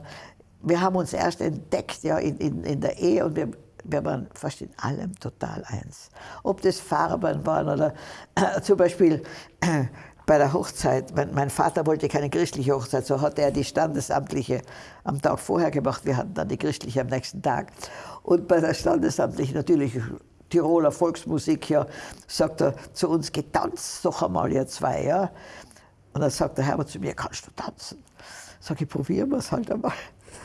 Speaker 1: wir haben uns erst entdeckt ja, in, in, in der Ehe und wir, wir waren fast in allem total eins. Ob das Farben waren oder äh, zum Beispiel äh, bei der Hochzeit, mein, mein, Vater wollte keine christliche Hochzeit, so hat er die standesamtliche am Tag vorher gemacht. Wir hatten dann die christliche am nächsten Tag. Und bei der standesamtlichen natürlich Tiroler Volksmusik, ja, sagt er zu uns, getanzt doch einmal ihr zwei. Ja. Und dann sagt der Herbert zu mir, kannst du tanzen? Sag ich, probieren wir es halt einmal.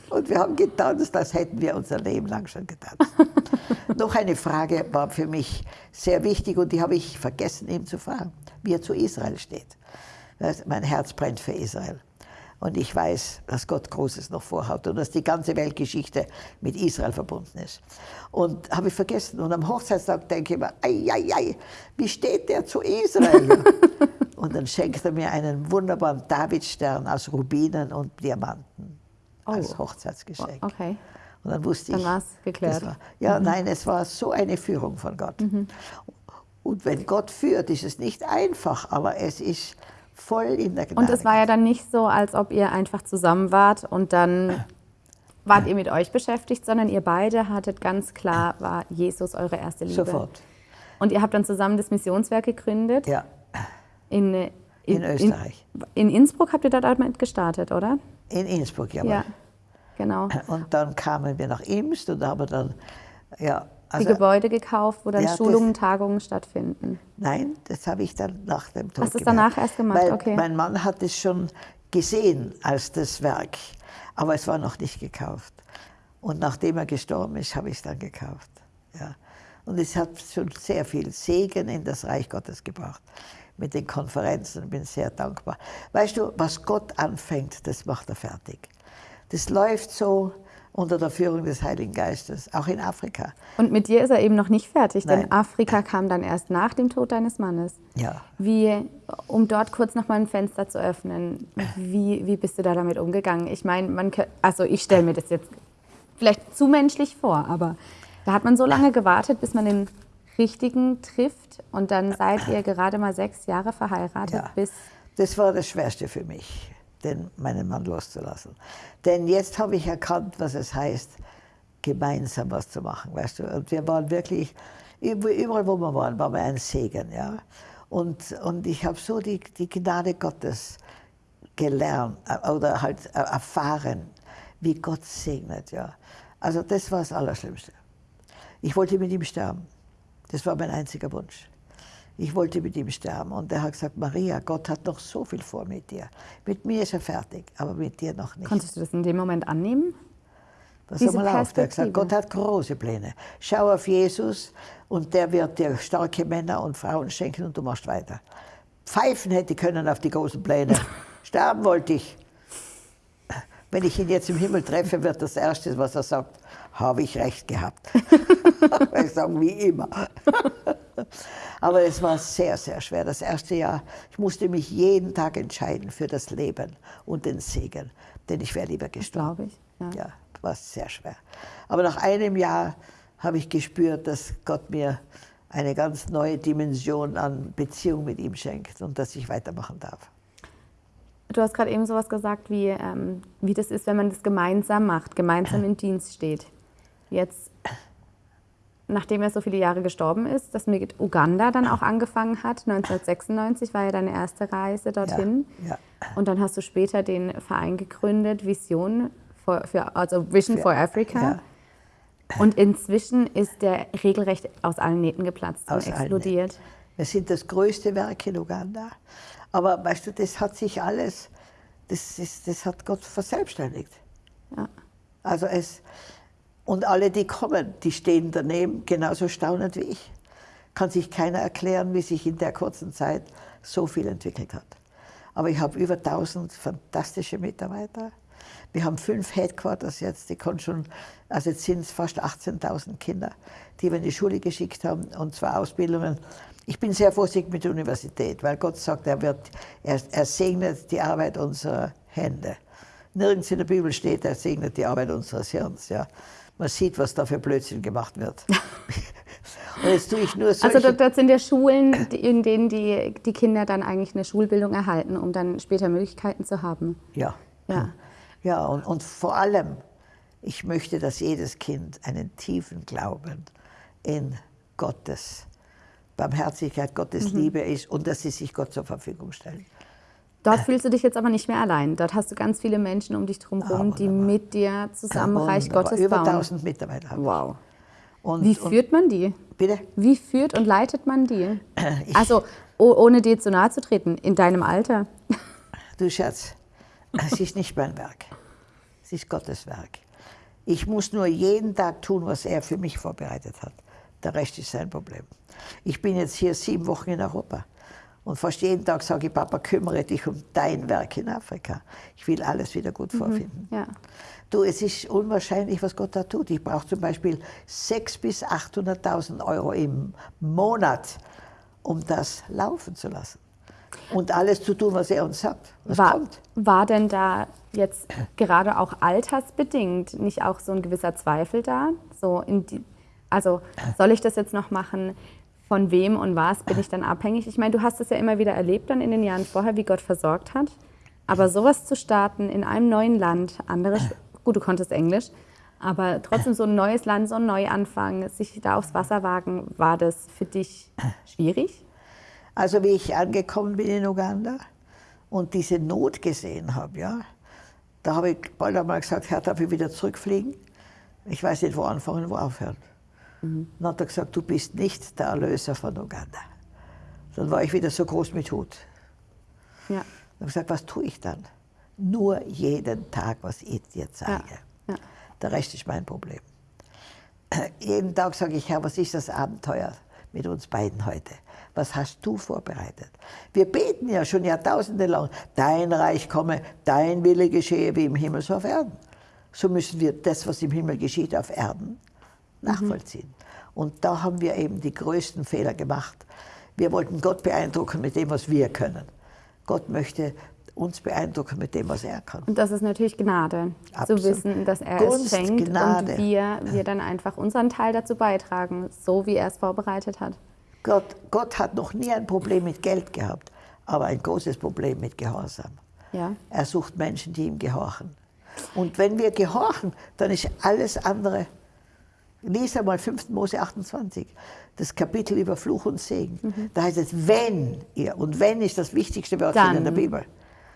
Speaker 1: Und wir haben getanzt, als hätten wir unser Leben lang schon getanzt. Noch eine Frage war für mich sehr wichtig und die habe ich vergessen, ihm zu fragen, wie er zu Israel steht. Mein Herz brennt für Israel. Und ich weiß, dass Gott Großes noch vorhat und dass die ganze Weltgeschichte mit Israel verbunden ist. Und habe ich vergessen. Und am Hochzeitstag denke ich mir, ei, ei, ei, wie steht der zu Israel? und dann schenkt er mir einen wunderbaren Davidstern aus Rubinen und Diamanten
Speaker 2: Oh.
Speaker 1: als Hochzeitsgeschenk.
Speaker 2: Okay.
Speaker 1: Und dann wusste
Speaker 2: Dann
Speaker 1: ich.
Speaker 2: war's geklärt.
Speaker 1: das War, ja, nein, es war so eine Führung von Gott. Und wenn Gott führt, ist es nicht einfach, aber es ist voll in der Gnade.
Speaker 2: Und es war ja dann nicht so, als ob ihr einfach zusammen wart und dann wart ihr mit euch beschäftigt, sondern ihr beide hattet ganz klar, war Jesus eure erste Liebe.
Speaker 1: Sofort.
Speaker 2: Und ihr habt dann zusammen das Missionswerk gegründet.
Speaker 1: Ja,
Speaker 2: In, in,
Speaker 1: in Österreich.
Speaker 2: In, in Innsbruck habt ihr da damit gestartet, oder?
Speaker 1: In Innsbruck, jawohl.
Speaker 2: Ja, genau.
Speaker 1: Und dann kamen wir nach Imst und haben dann, ja,
Speaker 2: Die
Speaker 1: also,
Speaker 2: Gebäude gekauft, wo dann
Speaker 1: Ja, das-
Speaker 2: Schulungen, Tagungen stattfinden.
Speaker 1: nein, das habe ich dann nach dem Tod
Speaker 2: Hast du es danach erst gemacht?
Speaker 1: Weil
Speaker 2: Okay.
Speaker 1: mein Mann hat es schon gesehen als das Werk, aber es war noch nicht gekauft. Und nachdem er gestorben ist, habe ich es dann gekauft. Ja. Und es hat schon sehr viel Segen in das Reich Gottes gebracht. Mit den Konferenzen bin sehr dankbar. Weißt du, was Gott anfängt, das macht er fertig. Das läuft so unter der Führung des Heiligen Geistes, auch in Afrika.
Speaker 2: Und mit dir ist er eben noch nicht fertig, denn
Speaker 1: Nein.
Speaker 2: Afrika kam dann erst nach dem Tod deines Mannes.
Speaker 1: Ja.
Speaker 2: Wie, um dort kurz noch mal ein Fenster zu öffnen, wie, wie bist du da damit umgegangen? Ich meine, man, also ich stelle mir das jetzt vielleicht zu menschlich vor, aber da hat man so lange gewartet, bis man den richtigen trifft und dann seid ihr gerade mal sechs Jahre verheiratet,
Speaker 1: Ja.
Speaker 2: bis
Speaker 1: Das war das Schwerste für mich, den, meinen Mann loszulassen. Denn jetzt habe ich erkannt, was es heißt, gemeinsam was zu machen, weißt du. Und wir waren wirklich, üb- überall wo wir waren, waren wir ein Segen, ja. Und, und ich habe so die, die Gnade Gottes gelernt äh, oder halt äh, erfahren, wie Gott segnet, ja. Also das war das Allerschlimmste. Ich wollte mit ihm sterben. Das war mein einziger Wunsch. Ich wollte mit ihm sterben. Und er hat gesagt, Maria, Gott hat noch so viel vor mit dir. Mit mir ist er fertig, aber mit dir noch nicht.
Speaker 2: konntest du das in dem Moment annehmen?
Speaker 1: Pass
Speaker 2: Diese
Speaker 1: mal auf, der hat gesagt, Gott hat große Pläne. Schau auf Jesus und der wird dir starke Männer und Frauen schenken und du machst weiter. Pfeifen hätte ich können auf die großen Pläne. Sterben wollte ich. Wenn ich ihn jetzt im Himmel treffe, wird das Erste, was er sagt, habe ich recht gehabt. ich sage wie immer. Aber es war sehr, sehr schwer. Das erste Jahr, ich musste mich jeden Tag entscheiden für das Leben und den Segen. Denn ich wäre lieber gestorben.
Speaker 2: Glaube ich. Ja.
Speaker 1: Ja, war sehr schwer. Aber nach einem Jahr habe ich gespürt, dass Gott mir eine ganz neue Dimension an Beziehung mit ihm schenkt und dass ich weitermachen darf.
Speaker 2: Du hast gerade eben sowas gesagt, wie, ähm, wie das ist, wenn man das gemeinsam macht, gemeinsam im Dienst steht. Jetzt, nachdem er so viele Jahre gestorben ist, dass mit Uganda dann auch angefangen hat, 1996 war ja deine erste Reise dorthin.
Speaker 1: ja.
Speaker 2: Und dann hast du später den Verein gegründet, Vision, for, für, also Vision
Speaker 1: Für-
Speaker 2: for Africa.
Speaker 1: ja.
Speaker 2: Und inzwischen ist der regelrecht aus allen Nähten geplatzt
Speaker 1: Aus
Speaker 2: und explodiert.
Speaker 1: Wir sind das größte Werk in Uganda. Aber weißt du, das hat sich alles, das, ist, das hat Gott verselbstständigt.
Speaker 2: Ja.
Speaker 1: Also es, und alle, die kommen, die stehen daneben, genauso staunend wie ich. Kann sich keiner erklären, wie sich in der kurzen Zeit so viel entwickelt hat. Aber ich habe über 1000 fantastische Mitarbeiter. Wir haben fünf Headquarters jetzt, die können schon, also jetzt sind es fast 18.000 Kinder, die wir in die Schule geschickt haben und zwar Ausbildungen. Ich bin sehr vorsichtig mit der Universität, weil Gott sagt, er, wird, er, er segnet die Arbeit unserer Hände. Nirgends in der Bibel steht, er segnet die Arbeit unseres Hirns. Ja. Man sieht, was da für Blödsinn gemacht wird. und jetzt tue ich nur solche...
Speaker 2: Also dort, dort sind ja Schulen, in denen die, die Kinder dann eigentlich eine Schulbildung erhalten, um dann später Möglichkeiten zu haben.
Speaker 1: Ja.
Speaker 2: Ja.
Speaker 1: Ja, und, und vor allem, ich möchte, dass jedes Kind einen tiefen Glauben in Gottes Barmherzigkeit, Gottes
Speaker 2: Mhm.
Speaker 1: Liebe ist und dass sie sich Gott zur Verfügung stellen.
Speaker 2: Dort fühlst du dich jetzt aber nicht mehr allein. Dort hast du ganz viele Menschen um dich drum herum, die mit dir zusammen Reich
Speaker 1: Wunderbar.
Speaker 2: Gottes
Speaker 1: Über
Speaker 2: bauen.
Speaker 1: 1000 Mitarbeiter.
Speaker 2: Wow.
Speaker 1: Und,
Speaker 2: Wie
Speaker 1: und,
Speaker 2: führt man die?
Speaker 1: bitte?
Speaker 2: Wie führt und leitet man die? Also, oh, ohne dir zu nahe zu treten, in deinem Alter.
Speaker 1: Du Schatz, es ist nicht mein Werk. Es ist Gottes Werk. Ich muss nur jeden Tag tun, was er für mich vorbereitet hat. Der Rest ist sein Problem. Ich bin jetzt hier sieben Wochen in Europa. Und fast jeden Tag sage ich, Papa, kümmere dich um dein Werk in Afrika. Ich will alles wieder gut vorfinden.
Speaker 2: Ja.
Speaker 1: Du, es ist unwahrscheinlich, was Gott da tut. Ich brauche zum Beispiel 600.000 bis 800.000 Euro im Monat, um das laufen zu lassen. Und alles zu tun, was er uns sagt. Was
Speaker 2: War,
Speaker 1: kommt?
Speaker 2: war denn da jetzt gerade auch altersbedingt nicht auch so ein gewisser Zweifel da? So in die, also soll ich das jetzt noch machen? Von wem und was bin ich dann abhängig? Ich meine, du hast es ja immer wieder erlebt dann in den Jahren vorher, wie Gott versorgt hat. Aber sowas zu starten in einem neuen Land, andere, Sch- gut, du konntest Englisch, aber trotzdem so ein neues Land, so ein Neuanfang, sich da aufs Wasser wagen, war das für dich schwierig?
Speaker 1: Also wie ich angekommen bin in Uganda und diese Not gesehen habe, ja, da habe ich bald einmal gesagt, Herr, darf ich wieder zurückfliegen? Ich weiß nicht, wo anfangen, wo aufhören. Dann hat er gesagt, du bist nicht der Erlöser von Uganda. Dann war ich wieder so groß mit Hut.
Speaker 2: Ja.
Speaker 1: Dann habe ich gesagt, was tue ich dann? Nur jeden Tag, was ich dir zeige.
Speaker 2: Ja.
Speaker 1: Der Rest ist mein Problem. Jeden Tag sage ich, Herr, was ist das Abenteuer mit uns beiden heute? Was hast du vorbereitet? Wir beten ja schon Jahrtausende lang, dein Reich komme, dein Wille geschehe wie im Himmel so auf Erden. So müssen wir das, was im Himmel geschieht, auf Erden nachvollziehen. Und da haben wir eben die größten Fehler gemacht. Wir wollten Gott beeindrucken mit dem, was wir können. Gott möchte uns beeindrucken mit dem, was er kann.
Speaker 2: Und das ist natürlich Gnade,
Speaker 1: Absolut.
Speaker 2: zu wissen, dass er
Speaker 1: Gunst,
Speaker 2: es schenkt
Speaker 1: Gnade.
Speaker 2: und wir, wir dann einfach unseren Teil dazu beitragen, so wie er es vorbereitet hat.
Speaker 1: Gott, Gott hat noch nie ein Problem mit Geld gehabt, aber ein großes Problem mit Gehorsam.
Speaker 2: Ja.
Speaker 1: Er sucht Menschen, die ihm gehorchen. Und wenn wir gehorchen, dann ist alles andere. Lies einmal 5. Mose 28, das Kapitel über Fluch und Segen.
Speaker 2: Mhm.
Speaker 1: Da heißt es, wenn ihr, und wenn ist das wichtigste Wörtchen
Speaker 2: Dann
Speaker 1: in der Bibel.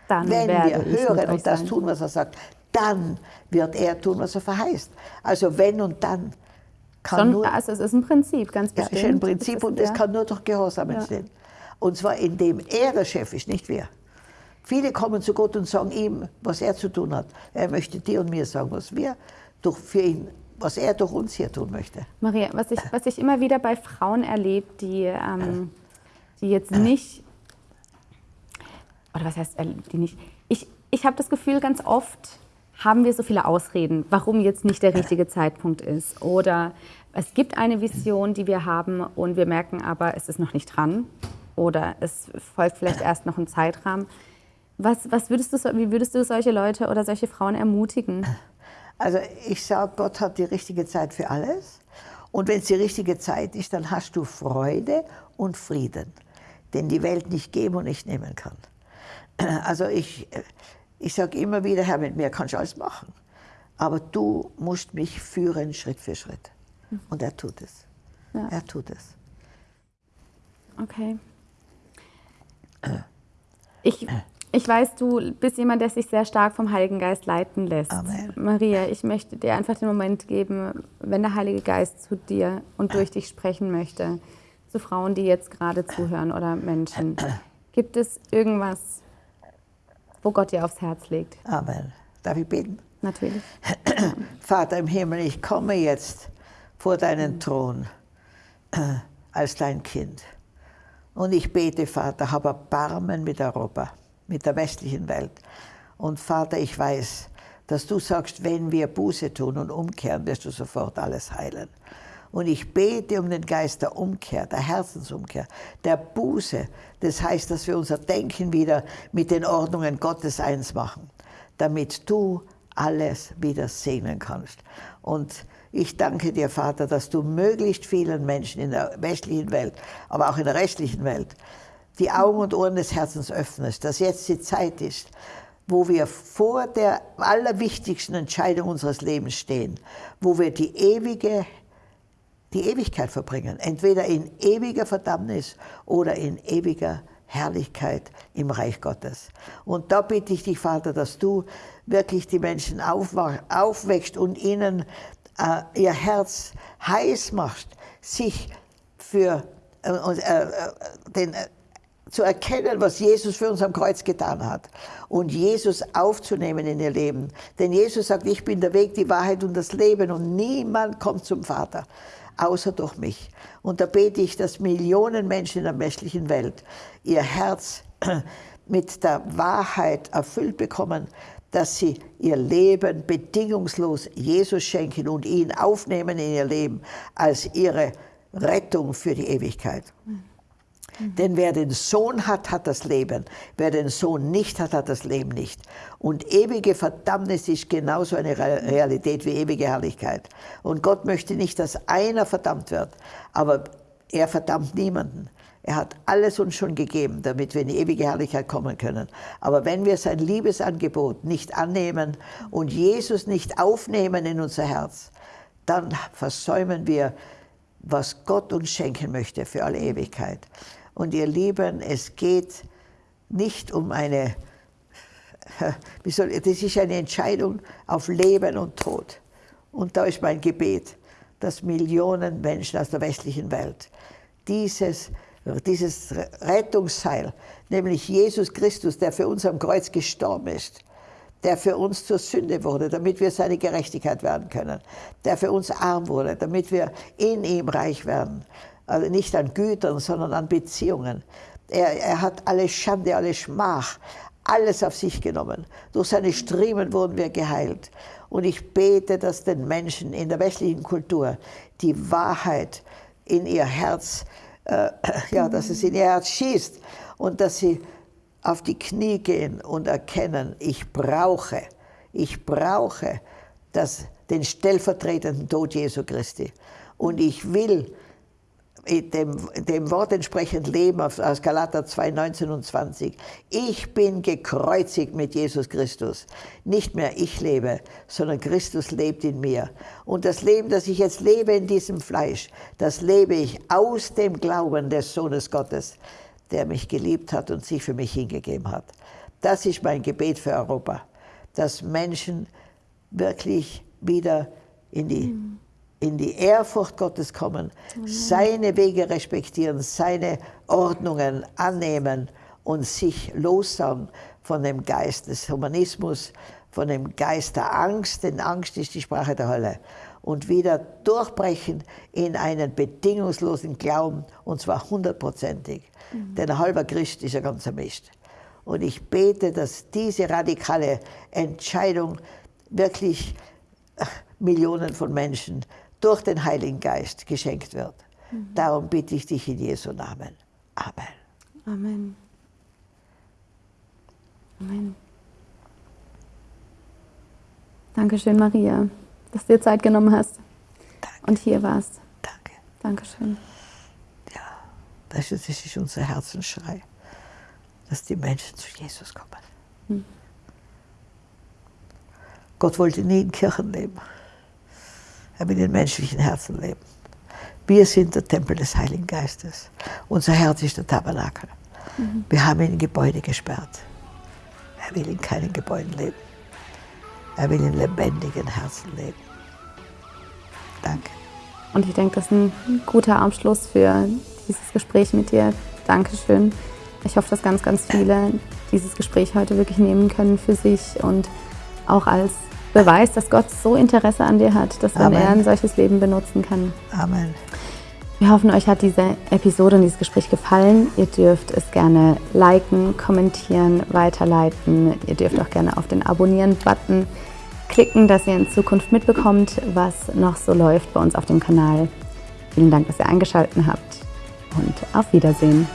Speaker 2: Dann
Speaker 1: wenn wir hören und das
Speaker 2: sein.
Speaker 1: tun, was er sagt, dann wird er tun, was er verheißt. Also wenn und dann kann
Speaker 2: Schon,
Speaker 1: nur
Speaker 2: also es ist ein Prinzip, ganz
Speaker 1: ja,
Speaker 2: bestimmt.
Speaker 1: ist ein Prinzip
Speaker 2: ist-
Speaker 1: und
Speaker 2: ja.
Speaker 1: kann nur durch Gehorsam entstehen. Und zwar indem er der Chef ist, nicht wir. Viele kommen zu Gott und sagen ihm, was er zu tun hat. Er möchte dir und mir sagen, was wir durch, für ihn, was er durch uns hier tun möchte.
Speaker 2: Maria, was ich, was ich immer wieder bei Frauen erlebe, die, ähm, die jetzt nicht, oder was heißt, die nicht, ich, ich habe das Gefühl, ganz oft haben wir so viele Ausreden, warum jetzt nicht der richtige Zeitpunkt ist. Oder es gibt eine Vision, die wir haben und wir merken aber, es ist noch nicht dran. Oder es folgt vielleicht erst noch ein Zeitrahmen. Was, was würdest du, wie würdest du solche Leute oder solche Frauen ermutigen?
Speaker 1: Also ich sage, Gott hat die richtige Zeit für alles. Und wenn es die richtige Zeit ist, dann hast du Freude und Frieden, den die Welt nicht geben und nicht nehmen kann. Also ich, ich sage immer wieder, Herr, mit mir kannst du alles machen. Aber du musst mich führen Schritt für Schritt. Und er tut es. Ja. Er tut es.
Speaker 2: Okay. Ich, ich weiß, du bist jemand, der sich sehr stark vom Heiligen Geist leiten lässt. Amen. Maria, ich möchte dir einfach den Moment geben, wenn der Heilige Geist zu dir und durch dich sprechen möchte, zu Frauen, die jetzt gerade zuhören oder Menschen. Gibt es irgendwas, wo Gott dir aufs Herz legt?
Speaker 1: Amen. Darf ich beten?
Speaker 2: Natürlich.
Speaker 1: Vater im Himmel, ich komme jetzt vor deinen Thron als dein Kind. Und ich bete, Vater, hab Erbarmen mit Europa, mit der westlichen Welt. Und Vater, ich weiß, dass du sagst, wenn wir Buße tun und umkehren, wirst du sofort alles heilen. Und ich bete um den Geist der Umkehr, der Herzensumkehr, der Buße. Das heißt, dass wir unser Denken wieder mit den Ordnungen Gottes eins machen, damit du alles wieder segnen kannst. Und ich danke dir, Vater, dass du möglichst vielen Menschen in der westlichen Welt, aber auch in der restlichen Welt, die Augen und Ohren des Herzens öffnest, dass jetzt die Zeit ist, wo wir vor der allerwichtigsten Entscheidung unseres Lebens stehen, wo wir die ewige die Ewigkeit verbringen, entweder in ewiger Verdammnis oder in ewiger Herrlichkeit im Reich Gottes. Und da bitte ich dich, Vater, dass du wirklich die Menschen aufwächst und ihnen äh, ihr Herz heiß machst, sich für äh, äh, den, äh, zu erkennen, was Jesus für uns am Kreuz getan hat und Jesus aufzunehmen in ihr Leben. Denn Jesus sagt, ich bin der Weg, die Wahrheit und das Leben und niemand kommt zum Vater außer durch mich. Und da bete ich, dass Millionen Menschen in der westlichen Welt ihr Herz mit der Wahrheit erfüllt bekommen, dass sie ihr Leben bedingungslos Jesus schenken und ihn aufnehmen in ihr Leben als ihre Rettung für die Ewigkeit. Mhm. Denn wer den Sohn hat, hat das Leben. Wer den Sohn nicht hat, hat das Leben nicht. Und ewige Verdammnis ist genauso eine Realität wie ewige Herrlichkeit. Und Gott möchte nicht, dass einer verdammt wird, aber er verdammt niemanden. Er hat alles uns schon gegeben, damit wir in die ewige Herrlichkeit kommen können. Aber wenn wir sein Liebesangebot nicht annehmen und Jesus nicht aufnehmen in unser Herz, dann versäumen wir, was Gott uns schenken möchte für alle Ewigkeit. Und ihr Lieben, es geht nicht um eine, wie soll, das ist eine Entscheidung auf Leben und Tod. Und da ist mein Gebet, dass Millionen Menschen aus der westlichen Welt dieses, dieses Rettungsseil, nämlich Jesus Christus, der für uns am Kreuz gestorben ist, der für uns zur Sünde wurde, damit wir seine Gerechtigkeit werden können, der für uns arm wurde, damit wir in ihm reich werden, also nicht an Gütern, sondern an Beziehungen. Er, er hat alle Schande, alle Schmach, alles auf sich genommen. Durch seine Striemen wurden wir geheilt. Und ich bete, dass den Menschen in der westlichen Kultur die Wahrheit in ihr Herz, äh, ja, dass es in ihr Herz schießt und dass sie auf die Knie gehen und erkennen, ich brauche, ich brauche das, den stellvertretenden Tod Jesu Christi. Und ich will dem, dem Wort entsprechend leben aus Galater 2, 19 und 20. Ich bin gekreuzigt mit Jesus Christus. Nicht mehr ich lebe, sondern Christus lebt in mir. Und das Leben, das ich jetzt lebe in diesem Fleisch, das lebe ich aus dem Glauben des Sohnes Gottes, der mich geliebt hat und sich für mich hingegeben hat. Das ist mein Gebet für Europa, dass Menschen wirklich wieder in die in die Ehrfurcht Gottes kommen, seine Wege respektieren, seine Ordnungen annehmen und sich lossagen von dem Geist des Humanismus, von dem Geist der Angst, denn Angst ist die Sprache der Hölle, und wieder durchbrechen in einen bedingungslosen Glauben, und zwar hundertprozentig. Mhm. Denn ein halber Christ ist ja ganz Mist. Und ich bete, dass diese radikale Entscheidung wirklich Millionen von Menschen durch den Heiligen Geist geschenkt wird. Mhm. Darum bitte ich dich in Jesu Namen. Amen.
Speaker 2: Amen. Amen. Dankeschön, Maria, dass du dir Zeit genommen hast Danke. und hier warst.
Speaker 1: Danke.
Speaker 2: Dankeschön.
Speaker 1: Ja, das ist unser Herzensschrei, dass die Menschen zu Jesus kommen. Hm. Gott wollte nie in Kirchen leben. Er will in menschlichen Herzen leben. Wir sind der Tempel des Heiligen Geistes. Unser Herz ist der Tabernakel. Mhm. Wir haben ihn in Gebäude gesperrt. Er will in keinen Gebäuden leben. Er will in lebendigen Herzen leben. Danke.
Speaker 2: Und ich denke, das ist ein guter Abschluss für dieses Gespräch mit dir. Dankeschön. Ich hoffe, dass ganz, ganz viele dieses Gespräch heute wirklich nehmen können für sich und auch als Beweis, dass Gott so Interesse an dir hat, dass man er ein solches Leben benutzen kann.
Speaker 1: Amen.
Speaker 2: Wir hoffen, euch hat diese Episode und dieses Gespräch gefallen. Ihr dürft es gerne liken, kommentieren, weiterleiten. Ihr dürft auch gerne auf den Abonnieren-Button klicken, dass ihr in Zukunft mitbekommt, was noch so läuft bei uns auf dem Kanal. Vielen Dank, dass ihr eingeschaltet habt und auf Wiedersehen.